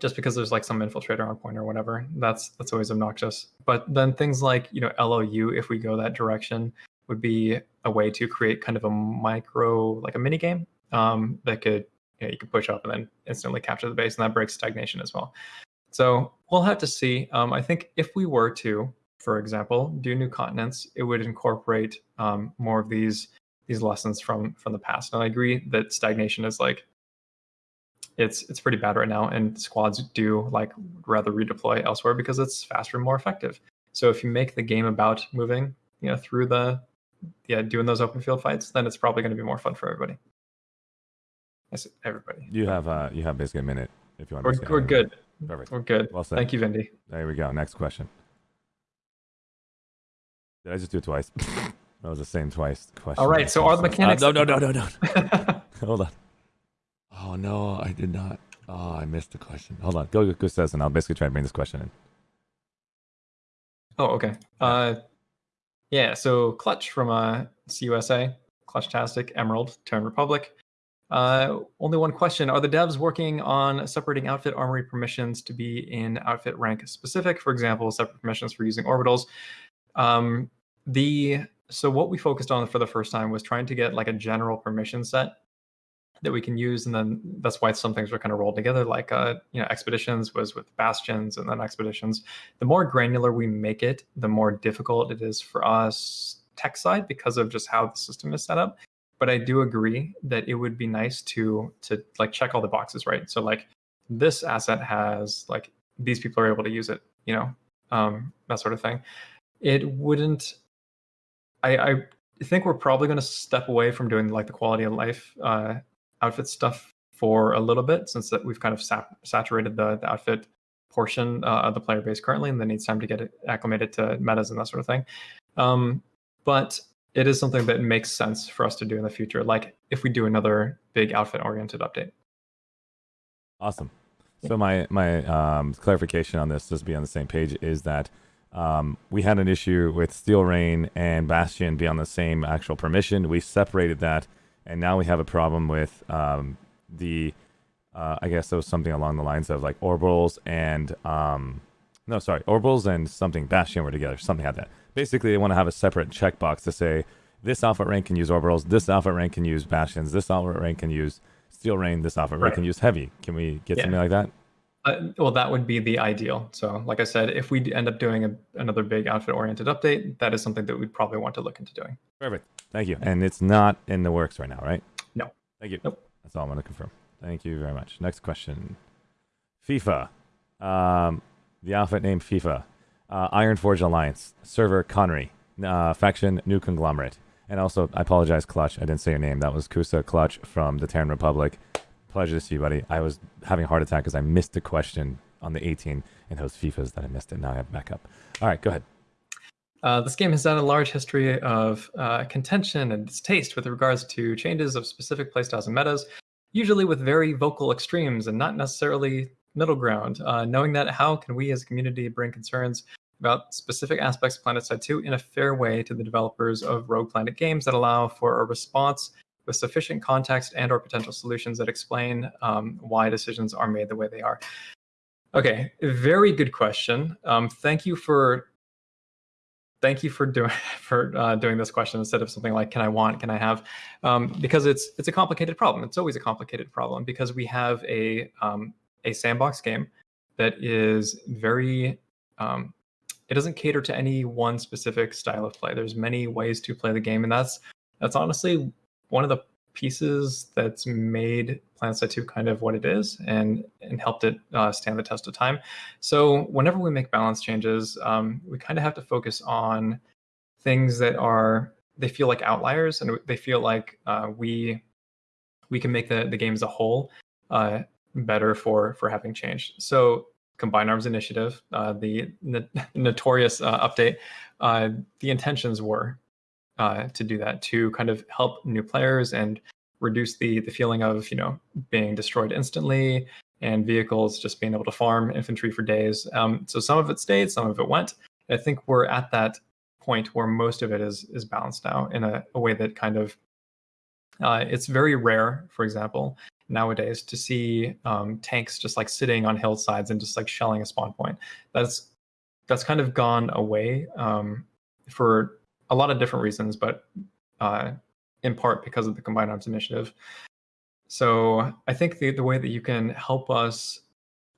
just because there's like some infiltrator on point or whatever that's that's always obnoxious but then things like you know LLU if we go that direction would be a way to create kind of a micro like a mini game um, that could you, know, you could push up and then instantly capture the base and that breaks stagnation as well so we'll have to see. Um, I think if we were to, for example, do new continents, it would incorporate um, more of these these lessons from from the past. And I agree that stagnation is like it's it's pretty bad right now, and squads do like rather redeploy elsewhere because it's faster and more effective. So if you make the game about moving, you know, through the yeah, doing those open field fights, then it's probably going to be more fun for everybody. Yes, everybody. You have uh, you have basically a minute if you want. We're, we're good. Perfect. We're good. Well said. Thank you, Vindy. There we go. Next question. Did I just do it twice? that was the same twice question. All right. So are the mechanics? Uh, no, no, no, no, no. Hold on. Oh no, I did not. Oh, I missed the question. Hold on. Go, go, says, and I'll basically try to bring this question in. Oh, okay. Uh, yeah. So Clutch from uh, CUSA, Clutchtastic, Emerald, Terran Republic. Uh, only one question. Are the devs working on separating outfit armory permissions to be in outfit rank specific? For example, separate permissions for using orbitals. Um, the so what we focused on for the first time was trying to get like a general permission set that we can use, and then that's why some things were kind of rolled together. Like uh, you know, expeditions was with bastions, and then expeditions. The more granular we make it, the more difficult it is for us tech side because of just how the system is set up but I do agree that it would be nice to to like check all the boxes, right? So like this asset has like these people are able to use it, you know, um, that sort of thing. It wouldn't. I I think we're probably going to step away from doing like the quality of life uh, outfit stuff for a little bit, since that we've kind of sat- saturated the, the outfit portion uh, of the player base currently, and then needs time to get it acclimated to metas and that sort of thing. Um, but it is something that makes sense for us to do in the future, like if we do another big outfit oriented update. Awesome. So my my um, clarification on this, just be on the same page, is that um, we had an issue with Steel Rain and Bastion be on the same actual permission. We separated that, and now we have a problem with um, the. Uh, I guess it was something along the lines of like orbitals and um, no, sorry, orbitals and something Bastion were together, something like that basically they want to have a separate checkbox to say this alpha rank can use orbitals, this alpha rank can use bastions, this alpha rank can use steel rain, this alpha right. rank can use heavy. Can we get yeah. something like that? Uh, well, that would be the ideal. So, like I said, if we end up doing a, another big outfit-oriented update, that is something that we'd probably want to look into doing. Perfect. Thank you. And it's not in the works right now, right? No. Thank you. Nope. That's all I'm going to confirm. Thank you very much. Next question. FIFA. Um, the outfit named FIFA uh, Ironforge Alliance, server Connery, uh, faction New Conglomerate. And also, I apologize, Clutch. I didn't say your name. That was Kusa Clutch from the Terran Republic. Pleasure to see you, buddy. I was having a heart attack because I missed a question on the 18 in those FIFAs that I missed it. Now I have backup. All right, go ahead. Uh, this game has had a large history of uh, contention and distaste with regards to changes of specific playstyles and metas, usually with very vocal extremes and not necessarily middle ground, uh, knowing that how can we as a community bring concerns about specific aspects of PlanetSide 2 in a fair way to the developers of Rogue Planet games that allow for a response with sufficient context and or potential solutions that explain um, why decisions are made the way they are. Okay, very good question. Um, thank you for thank you for doing for uh, doing this question instead of something like can I want, can I have, um, because it's it's a complicated problem. It's always a complicated problem because we have a um, a sandbox game that is very um, it doesn't cater to any one specific style of play. There's many ways to play the game, and that's that's honestly one of the pieces that's made PlanetSide 2 kind of what it is and and helped it uh, stand the test of time. So whenever we make balance changes, um, we kind of have to focus on things that are they feel like outliers and they feel like uh, we we can make the the game as a whole uh, better for for having changed. So Combined Arms Initiative, uh, the, the notorious uh, update, uh, the intentions were uh, to do that to kind of help new players and reduce the the feeling of you know being destroyed instantly and vehicles just being able to farm infantry for days. Um, so some of it stayed, some of it went. I think we're at that point where most of it is is balanced now in a, a way that kind of uh, it's very rare, for example, nowadays to see um, tanks just like sitting on hillsides and just like shelling a spawn point. That's that's kind of gone away um, for a lot of different reasons, but uh, in part because of the Combined Arms Initiative. So I think the, the way that you can help us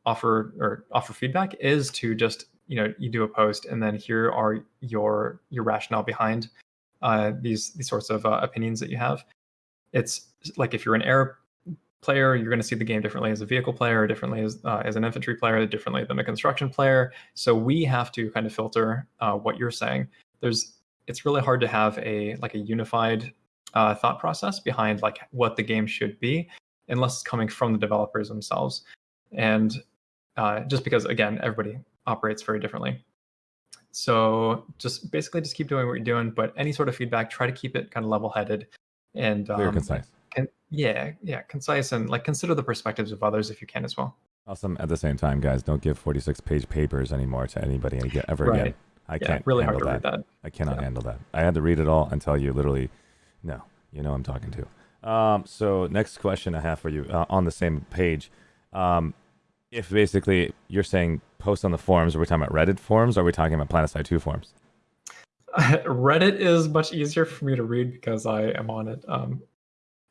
offer or offer feedback is to just you know you do a post and then here are your your rationale behind uh, these these sorts of uh, opinions that you have. It's like if you're an air player, you're going to see the game differently as a vehicle player, differently as uh, as an infantry player, differently than a construction player. So we have to kind of filter uh, what you're saying. There's it's really hard to have a like a unified uh, thought process behind like what the game should be, unless it's coming from the developers themselves. And uh, just because again, everybody operates very differently. So just basically just keep doing what you're doing, but any sort of feedback, try to keep it kind of level-headed and um, concise. can, yeah, yeah, concise and like consider the perspectives of others if you can as well. Awesome. At the same time, guys, don't give 46 page papers anymore to anybody ever again. I yeah, can't really hard handle to that. read that. I cannot Yeah. handle that. I had to read it all and tell you literally, no, you know I'm talking to. Um, so next question I have for you uh, on the same page. Um, if basically you're saying post on the forums, are we talking about Reddit forums or are we talking about PlanetSide 2 forums? Reddit is much easier for me to read because I am on it um,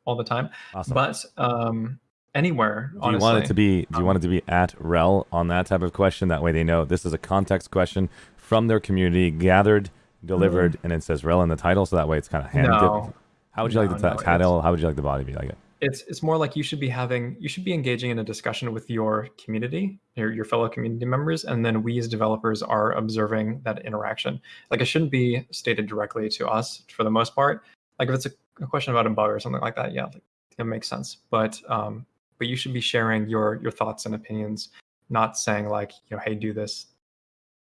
all the time. Awesome. But um, anywhere, do you honestly, want it to be do you um, want it to be at rel on that type of question that way they know this is a context question from their community gathered delivered and it says rel in the title so that way it's kind of hand Mm-hmm. No. how would you like the t- it's- title? How would you like the body to be like it? It's it's more like you should be having you should be engaging in a discussion with your community your, your fellow community members and then we as developers are observing that interaction. Like it shouldn't be stated directly to us for the most part. Like if it's a, a question about a bug or something like that yeah like, it makes sense. But um but you should be sharing your your thoughts and opinions not saying like you know hey do this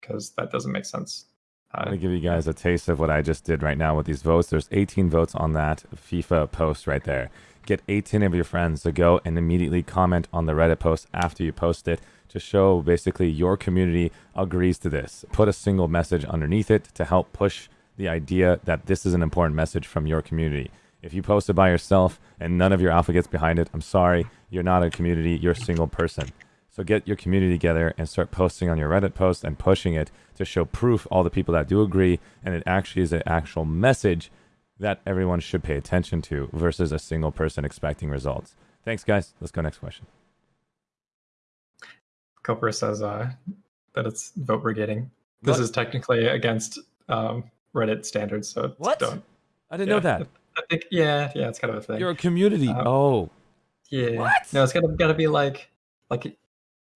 because that doesn't make sense I'm going to give you guys a taste of what I just did right now with these votes. There's 18 votes on that FIFA post right there. Get 18 of your friends to go and immediately comment on the Reddit post after you post it to show basically your community agrees to this. Put a single message underneath it to help push the idea that this is an important message from your community. If you post it by yourself and none of your alpha gets behind it, I'm sorry, you're not a community, you're a single person. So get your community together and start posting on your Reddit post and pushing it to show proof all the people that do agree and it actually is an actual message that everyone should pay attention to versus a single person expecting results. Thanks guys. Let's go next question. Copper says uh, that it's vote brigading. This What? is technically against um, Reddit standards, so What? don't. I didn't Yeah. know that. I think yeah, yeah, it's kind of a thing. You're a community. Um, oh. yeah. What? No, it's gotta gotta be like like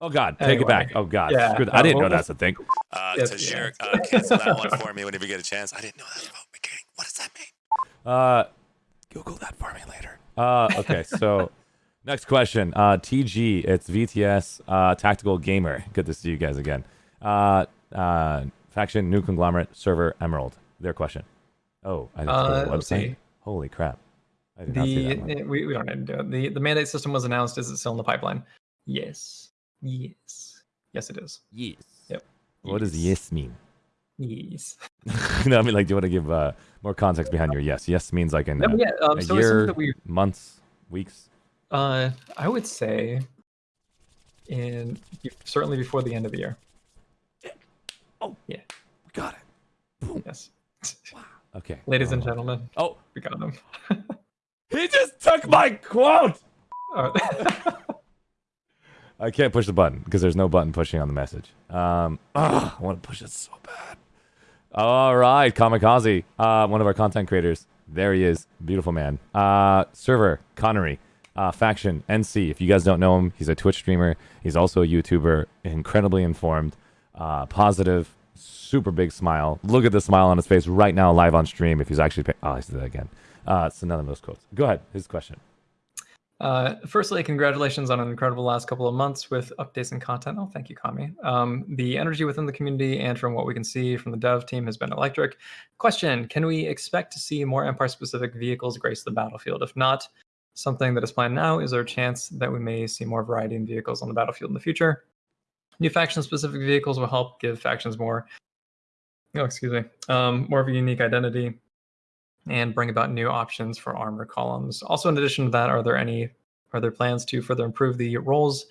Oh god, take Anyway. it back. Oh god. Yeah, Screw that. I didn't know we'll- that's a thing. Uh, Yes, Tajir, yeah. uh, cancel that one for me whenever you get a chance. I didn't know that was about McCain. What does that mean? Uh, Google that for me later. Uh, okay, so next question. Uh, TG, it's VTS uh, Tactical Gamer. Good to see you guys again. Uh, uh, faction, new conglomerate, server, Emerald. Their question. Oh, I didn't Uh, the website. see. Holy crap! I did not see the that one. eh, we, we don't need to do it. The the mandate system was announced. Is it still in the pipeline? Yes. Yes. Yes, it is. Yes. Yep. What does yes mean? Yes. no, I mean, like, do you want to give uh, more context behind your yes? Yes means like in No, uh, yeah. Um, a so year, that we months, weeks. uh I would say in certainly before the end of the year. Yeah. Oh yeah, we got it. Yes. Wow. Okay. Ladies and Uh, gentlemen, Oh, we got him. he just took my quote. I can't push the button because there's no button pushing on the message. Um, ugh, I want to push it so bad. All right, Kamikaze, uh, one of our content creators. There he is, beautiful man. Uh, server Connery, uh, faction NC. If you guys don't know him, he's a Twitch streamer. He's also a YouTuber, incredibly informed, uh, positive, super big smile. Look at the smile on his face right now, live on stream. If he's actually, pay- oh, I said that again. Uh, it's another of those quotes. Go ahead. His question. Uh, firstly, congratulations on an incredible last couple of months with updates and content. Oh, thank you, Kami. Um, the energy within the community and from what we can see from the dev team has been electric. Question Can we expect to see more Empire specific vehicles grace the battlefield? If not, something that is planned now, is there a chance that we may see more variety in vehicles on the battlefield in the future? New faction specific vehicles will help give factions more, oh, excuse me, um, more of a unique identity and bring about new options for armor columns. Also, in addition to that, are there any are there plans to further improve the roles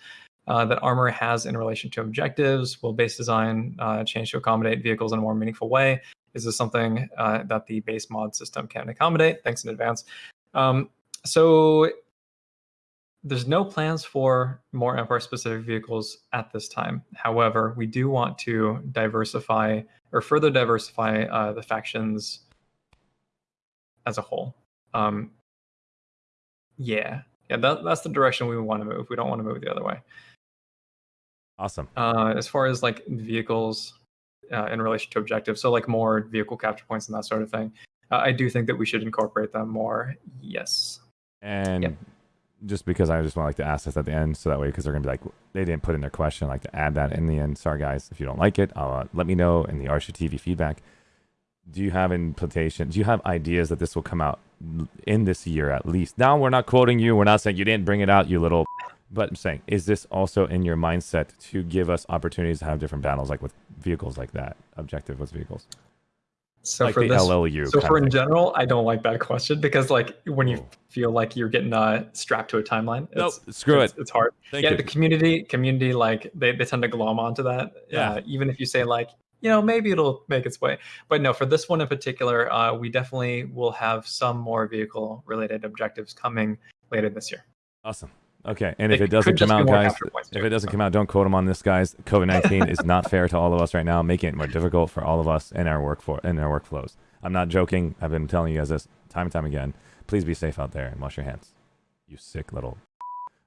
uh, that armor has in relation to objectives? Will base design uh, change to accommodate vehicles in a more meaningful way? Is this something uh, that the base mod system can accommodate? Thanks in advance. Um, so there's no plans for more Empire specific vehicles at this time. However, we do want to diversify or further diversify uh, the factions as a whole. Um, yeah, yeah, that, that's the direction we want to move. We don't want to move the other way. Awesome. Uh, as far as like vehicles uh, in relation to objectives, so like more vehicle capture points and that sort of thing, uh, I do think that we should incorporate them more. Yes. And Yep. just because I just want like to ask this at the end, so that way, because they're gonna be like, they didn't put in their question, like to add that in the end. Sorry guys, if you don't like it, uh, let me know in the Arsha TV feedback. Do you have implementation? Do you have ideas that this will come out in this year at least? Now we're not quoting you. We're not saying you didn't bring it out, you little. But I'm saying, is this also in your mindset to give us opportunities to have different battles, like with vehicles like that, objective with vehicles, So like for the this, LLU? so for in thing. general, I don't like that question because like when you Oh. feel like you're getting uh, strapped to a timeline, Nope, it's, screw it's, it. It's hard. Thank yeah, you. the community, community, like they, they tend to glom onto that. Yeah. Uh, even if you say like, you know, maybe it'll make its way. But no, for this one in particular, uh, we definitely will have some more vehicle related objectives coming later this year. Awesome. Okay, and if It it doesn't come out, guys, points if it doesn't come out, don't quote him on this, guys. COVID nineteen is not fair to all of us right now, making it more difficult for all of us in our work for in our workflows. I'm not joking. I've been telling you guys this time and time again. Please be safe out there and wash your hands. You sick little.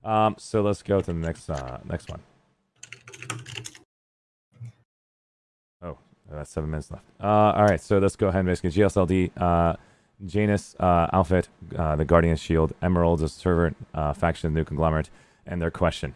Um. So let's go to the next uh next one. That's seven minutes left. Uh. All right. So let's go ahead and basically GSLD. Uh. Janus uh, outfit, uh, the Guardian Shield, Emeralds, a servant uh, faction, new conglomerate, and their question.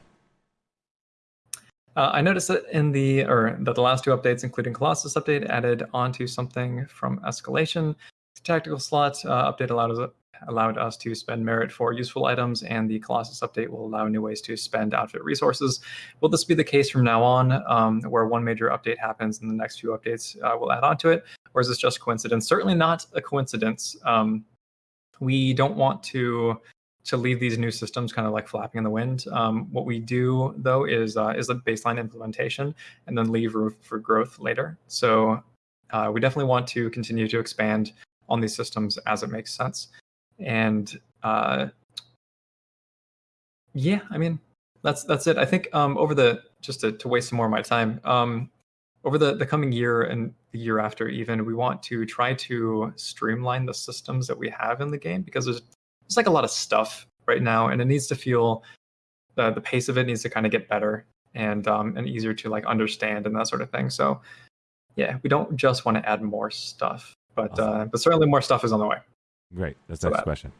Uh, I noticed that in the or that the last two updates, including Colossus update, added onto something from Escalation. The tactical slot uh, update allowed us allowed us to spend merit for useful items, and the Colossus update will allow new ways to spend outfit resources. Will this be the case from now on, um, where one major update happens and the next few updates uh, will add on to it, or is this just coincidence? Certainly not a coincidence. Um, we don't want to to leave these new systems kind of like flapping in the wind. Um, what we do though is uh, is a baseline implementation and then leave room for growth later. So uh, we definitely want to continue to expand on these systems as it makes sense. And uh, yeah, I mean that's that's it. I think um, over the just to, to waste some more of my time um, over the the coming year and the year after even we want to try to streamline the systems that we have in the game because there's there's like a lot of stuff right now and it needs to feel the, the pace of it needs to kind of get better and um, and easier to like understand and that sort of thing so yeah we don't just want to add more stuff but Awesome. uh, but certainly more stuff is on the way Great. That's the next that- question.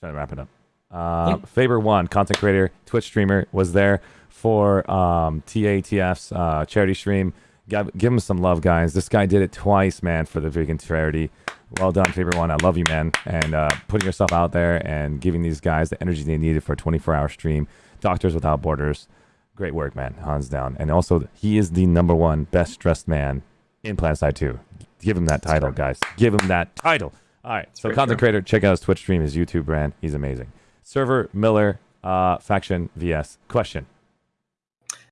Trying to wrap it up. Uh, Yeah. Faber one content creator, Twitch streamer was there for um, TATF's uh, charity stream. Give, give him some love, guys. This guy did it twice, man, for the vegan charity. Well done, Faber one. I love you, man, and uh, putting yourself out there and giving these guys the energy they needed for a 24-hour stream. Doctors Without Borders, great work, man, hands down. And also, he is the number one best dressed man in PlanetSide 2. Give him that title, guys. Give him that title. All right. So content true. creator, check out his Twitch stream, his YouTube brand. He's amazing. Server Miller, uh, faction VS. Question.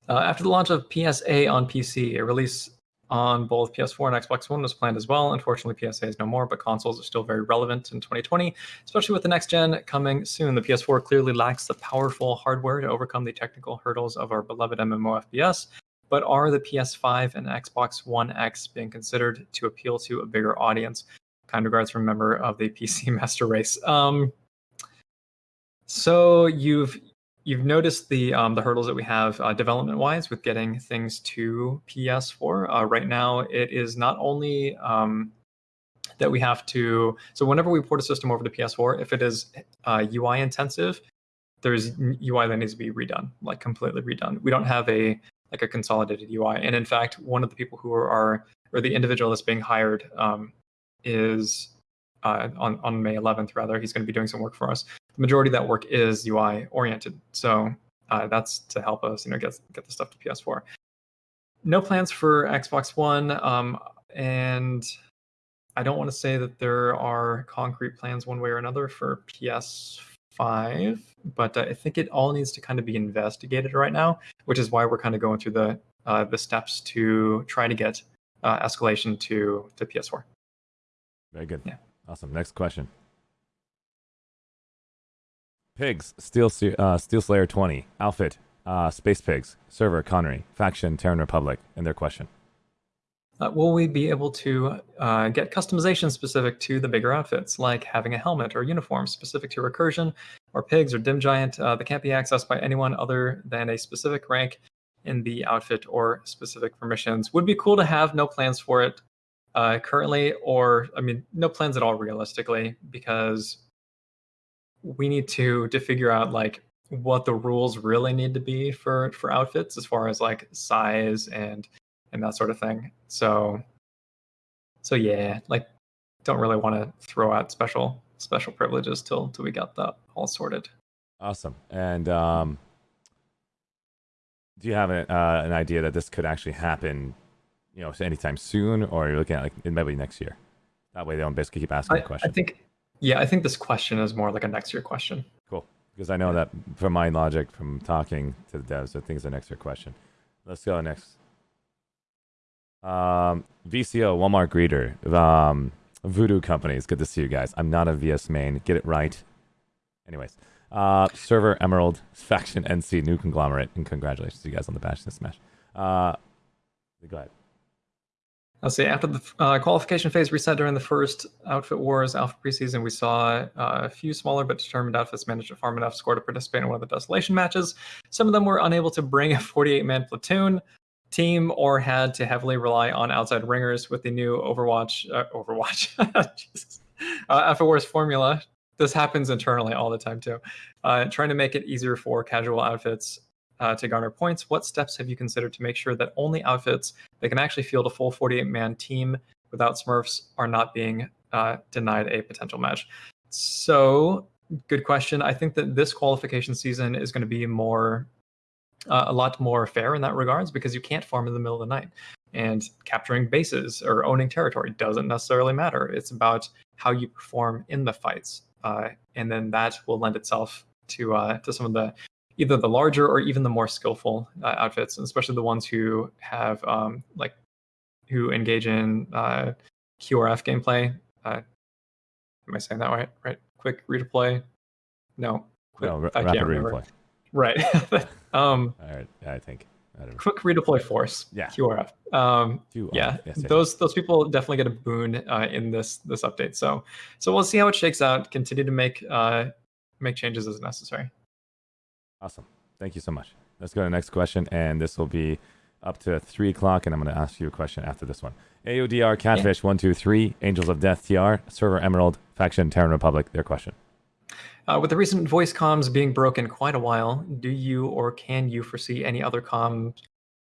Uh, after the launch of PSA on PC, a release on both PS4 and Xbox One was planned as well. Unfortunately, PSA is no more, but consoles are still very relevant in 2020, especially with the next gen coming soon. The PS4 clearly lacks the powerful hardware to overcome the technical hurdles of our beloved MMO FPS. But are the PS5 and Xbox One X being considered to appeal to a bigger audience? Kind regards from a member of the PC Master Race. Um, so you've you've noticed the um, the hurdles that we have uh, development wise with getting things to PS4. Uh, right now, it is not only um, that we have to. So whenever we port a system over to PS4, if it is uh, UI intensive, there's UI that needs to be redone, like completely redone. We don't have a like a consolidated UI. And in fact, one of the people who are or the individual that's being hired um, is uh, on on May 11th. Rather, he's going to be doing some work for us. The majority of that work is UI oriented, so uh, that's to help us, you know, get get the stuff to PS4. No plans for Xbox One, um, and I don't want to say that there are concrete plans one way or another for PS5, but I think it all needs to kind of be investigated right now, which is why we're kind of going through the uh, the steps to try to get uh, escalation to to PS4. Very good. Yeah. Awesome. Next question. Pigs, Steel, uh, Steel Slayer 20, Outfit, uh, Space Pigs, Server, Connery, Faction, Terran Republic, and their question. Uh, will we be able to uh, get customization specific to the bigger outfits, like having a helmet or uniform specific to recursion, or pigs or dim giant uh, that can't be accessed by anyone other than a specific rank in the outfit or specific permissions? Would be cool to have. No plans for it uh, currently, or I mean, no plans at all realistically, because we need to to figure out like what the rules really need to be for for outfits as far as like size and and that sort of thing. So, so yeah, like, don't really want to throw out special special privileges till till we got that all sorted. Awesome. And um, do you have a, uh, an idea that this could actually happen, you know, so anytime soon, or you're looking at like it might be next year? That way, they don't basically keep asking I, the question. I think, yeah, I think this question is more like a next year question. Cool, because I know that from my logic from talking to the devs, I think it's a next year question. Let's go next. Um, VCO, Walmart greeter, um, Voodoo Companies. Good to see you guys. I'm not a VS main. Get it right. Anyways, uh, server Emerald faction NC new conglomerate, and congratulations to you guys on the Bash and Smash. Uh, go ahead. I'll say after the uh, qualification phase reset during the first Outfit Wars Alpha preseason, we saw uh, a few smaller but determined outfits managed to farm enough score to participate in one of the Desolation matches. Some of them were unable to bring a 48 man platoon team or had to heavily rely on outside ringers with the new Overwatch uh, Overwatch uh, Wars formula. This happens internally all the time too. Uh, trying to make it easier for casual outfits uh, to garner points. What steps have you considered to make sure that only outfits that can actually field a full 48-man team without Smurfs are not being uh, denied a potential match? So, good question. I think that this qualification season is going to be more uh, a lot more fair in that regards because you can't farm in the middle of the night. And capturing bases or owning territory doesn't necessarily matter. It's about how you perform in the fights, uh, and then that will lend itself to uh, to some of the either the larger or even the more skillful uh, outfits, and especially the ones who have um, like who engage in uh, QRF gameplay. Uh, am I saying that right? Right? Quick redeploy. No. Quick, no, I rapid redeploy. Right. um, All right. I think. I quick redeploy force. Yeah. QRF. Um, QRF. yeah. Yes, those those people definitely get a boon uh, in this this update. So so we'll see how it shakes out. Continue to make uh, make changes as necessary. Awesome. Thank you so much. Let's go to the next question, and this will be up to three o'clock, and I'm going to ask you a question after this one. AODR Catfish two three Angels of Death TR Server Emerald Faction Terran Republic. Their question. Uh, with the recent voice comms being broken quite a while, do you or can you foresee any other comms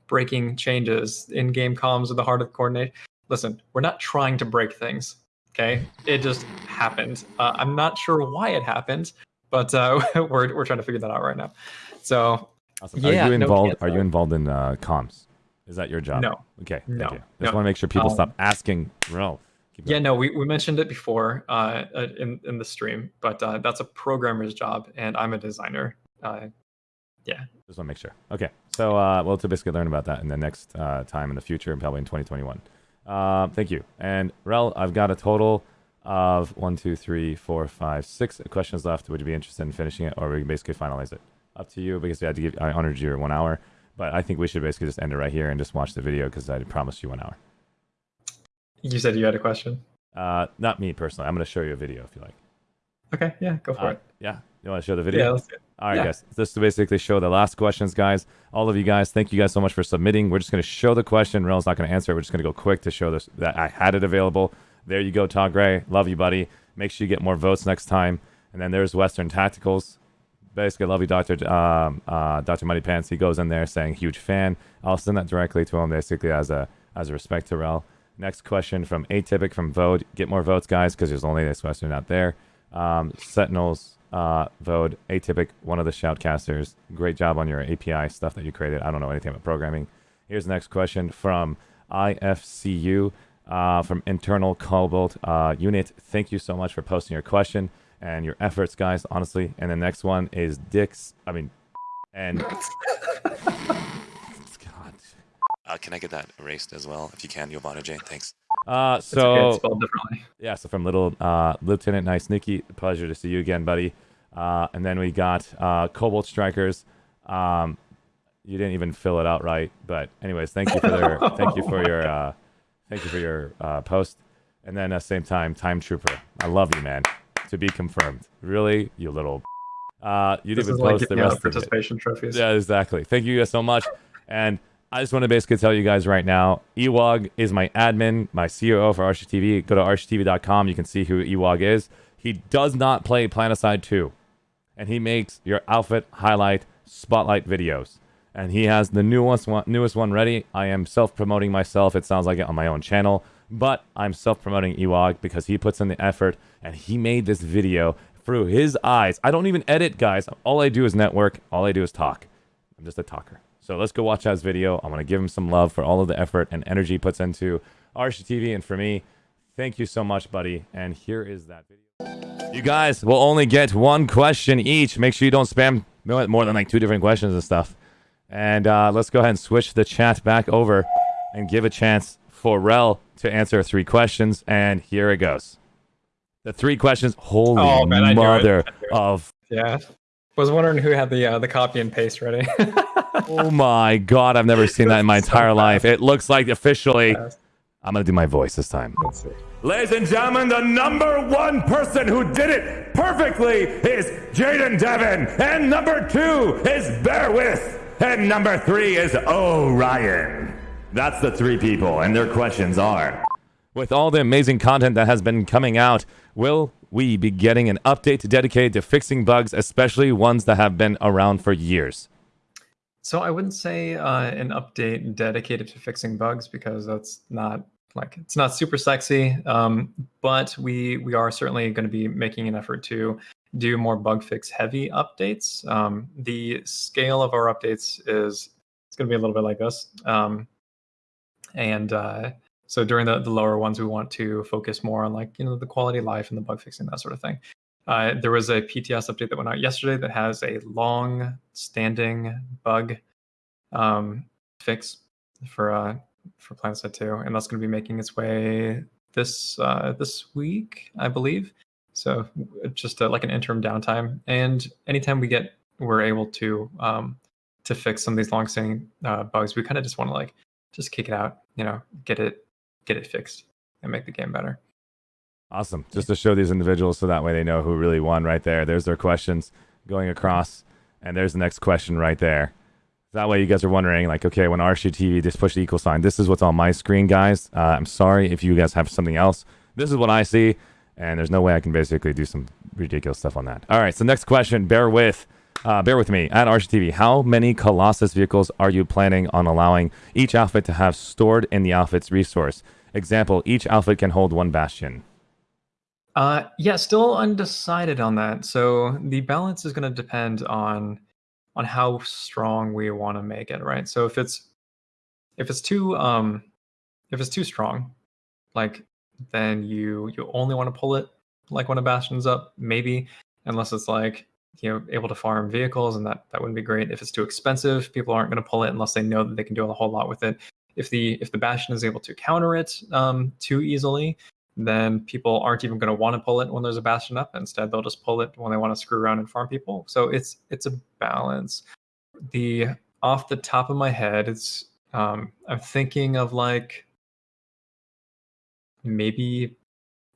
breaking changes in game comms at the heart of coordination? Listen, we're not trying to break things. Okay, it just happened. Uh, I'm not sure why it happened, but uh, we're we're trying to figure that out right now. So, awesome. yeah, are you involved? No are you involved in uh, comms? Is that your job? No. Okay. No. Just no. want to make sure people um, stop asking. Bro, yeah, no, we, we mentioned it before uh, uh, in in the stream, but uh, that's a programmer's job, and I'm a designer. Uh, yeah. Just want to make sure. Okay, so uh, we'll to basically learn about that in the next uh, time in the future, probably in 2021. Uh, thank you. And Rel, I've got a total of one, two, three, four, five, six questions left. Would you be interested in finishing it, or we can basically finalize it? Up to you, because we had to give I honored you one hour, but I think we should basically just end it right here and just watch the video because I promised you one hour. You said you had a question. Uh, not me personally. I'm going to show you a video if you like. Okay. Yeah. Go for uh, it. Yeah. You want to show the video? Yeah. Let's do it. All right, Yeah. guys. This to basically show the last questions, guys. All of you guys, thank you guys so much for submitting. We're just going to show the question. Rel's not going to answer. it. We're just going to go quick to show this that I had it available. There you go, Todd Gray. Love you, buddy. Make sure you get more votes next time. And then there's Western Tacticals. Basically, love you, Doctor um, uh, Doctor Muddy Pants. He goes in there saying huge fan. I'll send that directly to him, basically as a as a respect to Rel. Next question from Atypic from Vode. Get more votes, guys, because there's only this Western out there. Um, Sentinels, uh, Vode, Atypic, one of the shoutcasters. Great job on your API stuff that you created. I don't know anything about programming. Here's the next question from IFCU uh, from Internal Cobalt uh, Unit. Thank you so much for posting your question and your efforts, guys, honestly. And the next one is Dick's, I mean, and. God. Uh, can I get that erased as well? If you can, Giovanna Jane. Thanks. Uh, It's okay, so spelled. Yeah, so from little uh, Lieutenant Nice Nikki, pleasure to see you again, buddy. Uh, and then we got uh, Cobalt Strikers. Um, you didn't even fill it out right, but anyways, thank you for their thank you for your uh, thank you for your uh, post. And then at the same time, Time Trooper, I love you, man. To be confirmed. Really, you little. Uh, you didn't even like post the giving out rest of it. participation trophies. Yeah, exactly. Thank you guys so much. And I just want to basically tell you guys right now, Ewog is my admin, my COO for Archie TV. Go to architv.com. You can see who Ewog is. He does not play PlanetSide 2. And he makes your outfit highlight spotlight videos. And he has the newest one, newest one ready. I am self-promoting myself. It sounds like it on my own channel. But I'm self-promoting Ewog because he puts in the effort and he made this video through his eyes. I don't even edit, guys. All I do is network. All I do is talk. I'm just a talker. So let's go watch that video. I want to give him some love for all of the effort and energy he puts into Arsha TV and for me. Thank you so much, buddy. And here is that video. You guys will only get one question each. Make sure you don't spam more than like two different questions and stuff. And uh, let's go ahead and switch the chat back over and give a chance for Rel to answer three questions. And here it goes. The three questions. Holy Oh, man, I knew it. mother I knew it. of Yeah. Was wondering who had the uh, the copy and paste ready. Oh my god, I've never seen that in my entire fast. life. It looks like officially. Fast. I'm gonna do my voice this time. Let's see. Ladies and gentlemen, the number one person who did it perfectly is Jaden Devon. And number two is Bear With. And number three is Orion. That's the three people, and their questions are. With all the amazing content that has been coming out, will we be getting an update dedicated to fixing bugs, especially ones that have been around for years? So I wouldn't say uh, an update dedicated to fixing bugs because that's not like it's not super sexy. Um, but we we are certainly going to be making an effort to do more bug fix heavy updates. Um, the scale of our updates is it's going to be a little bit like this. Um, and uh, so during the, the lower ones, we want to focus more on like you know the quality of life and the bug fixing that sort of thing. Uh, there was a PTS update that went out yesterday that has a long-standing bug um, fix for uh, for PlanetSide 2, and that's going to be making its way this uh, this week, I believe. So just uh like an interim downtime, and anytime we get we're able to um, to fix some of these long-standing uh, bugs, we kind of just want to like just kick it out, you know, get it get it fixed and make the game better. Awesome. Just to show these individuals so that way they know who really won right there. There's their questions going across. And there's the next question right there. That way you guys are wondering, like, okay, when RSU TV just push the equal sign, this is what's on my screen, guys. Uh, I'm sorry if you guys have something else. This is what I see. And there's no way I can basically do some ridiculous stuff on that. All right, so next question, bear with. Uh, bear with me. At RSU TV, how many Colossus vehicles are you planning on allowing each outfit to have stored in the outfit's resource? Example, each outfit can hold one bastion. Uh, yeah, still undecided on that. So the balance is going to depend on on how strong we want to make it, right? So if it's if it's too um if it's too strong, like then you you only want to pull it like when a bastion's up, maybe unless it's like you know able to farm vehicles and that that wouldn't be great. If it's too expensive, people aren't going to pull it unless they know that they can do a whole lot with it. If the if the bastion is able to counter it um, too easily, then people aren't even going to want to pull it when there's a bastion up. Instead, they'll just pull it when they want to screw around and farm people. So it's it's a balance. The off the top of my head, it's um, I'm thinking of like maybe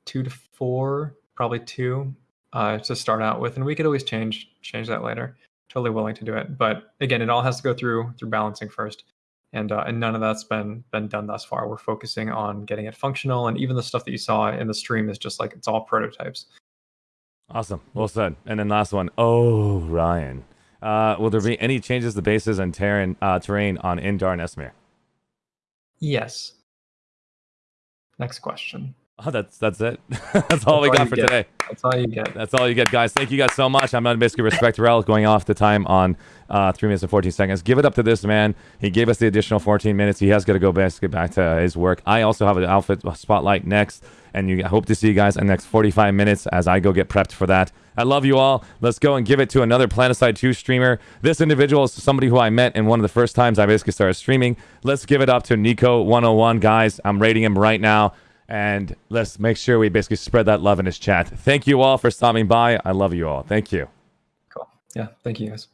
two to four, probably two uh, to start out with, and we could always change change that later. totally willing to do it. But again, it all has to go through through balancing first, and uh, and none of that's been been done thus far. We're focusing on getting it functional, and even the stuff that you saw in the stream is just like it's all prototypes. Awesome. Well said. And then last one. Oh, Ryan. Uh, will there be any changes to bases and terrain, uh, terrain on Indar and Esamir? Yes. Next question. Oh, that's that's it. that's all we got you for get. today. That's all you get. That's all you get, guys. Thank you guys so much. I'm on basically respect Rel going off the time on uh, three minutes and 14 seconds. Give it up to this man. He gave us the additional 14 minutes. He has got to go get back to his work. I also have an outfit spotlight next, and you I hope to see you guys in the next 45 minutes as I go get prepped for that. I love you all. Let's go and give it to another PlanetSide 2 streamer. This individual is somebody who I met in one of the first times I basically started streaming. Let's give it up to Nico101, guys. I'm rating him right now. And let's make sure we basically spread that love in his chat. Thank you all for stopping by. I love you all. Thank you. Cool. Yeah. Thank you guys.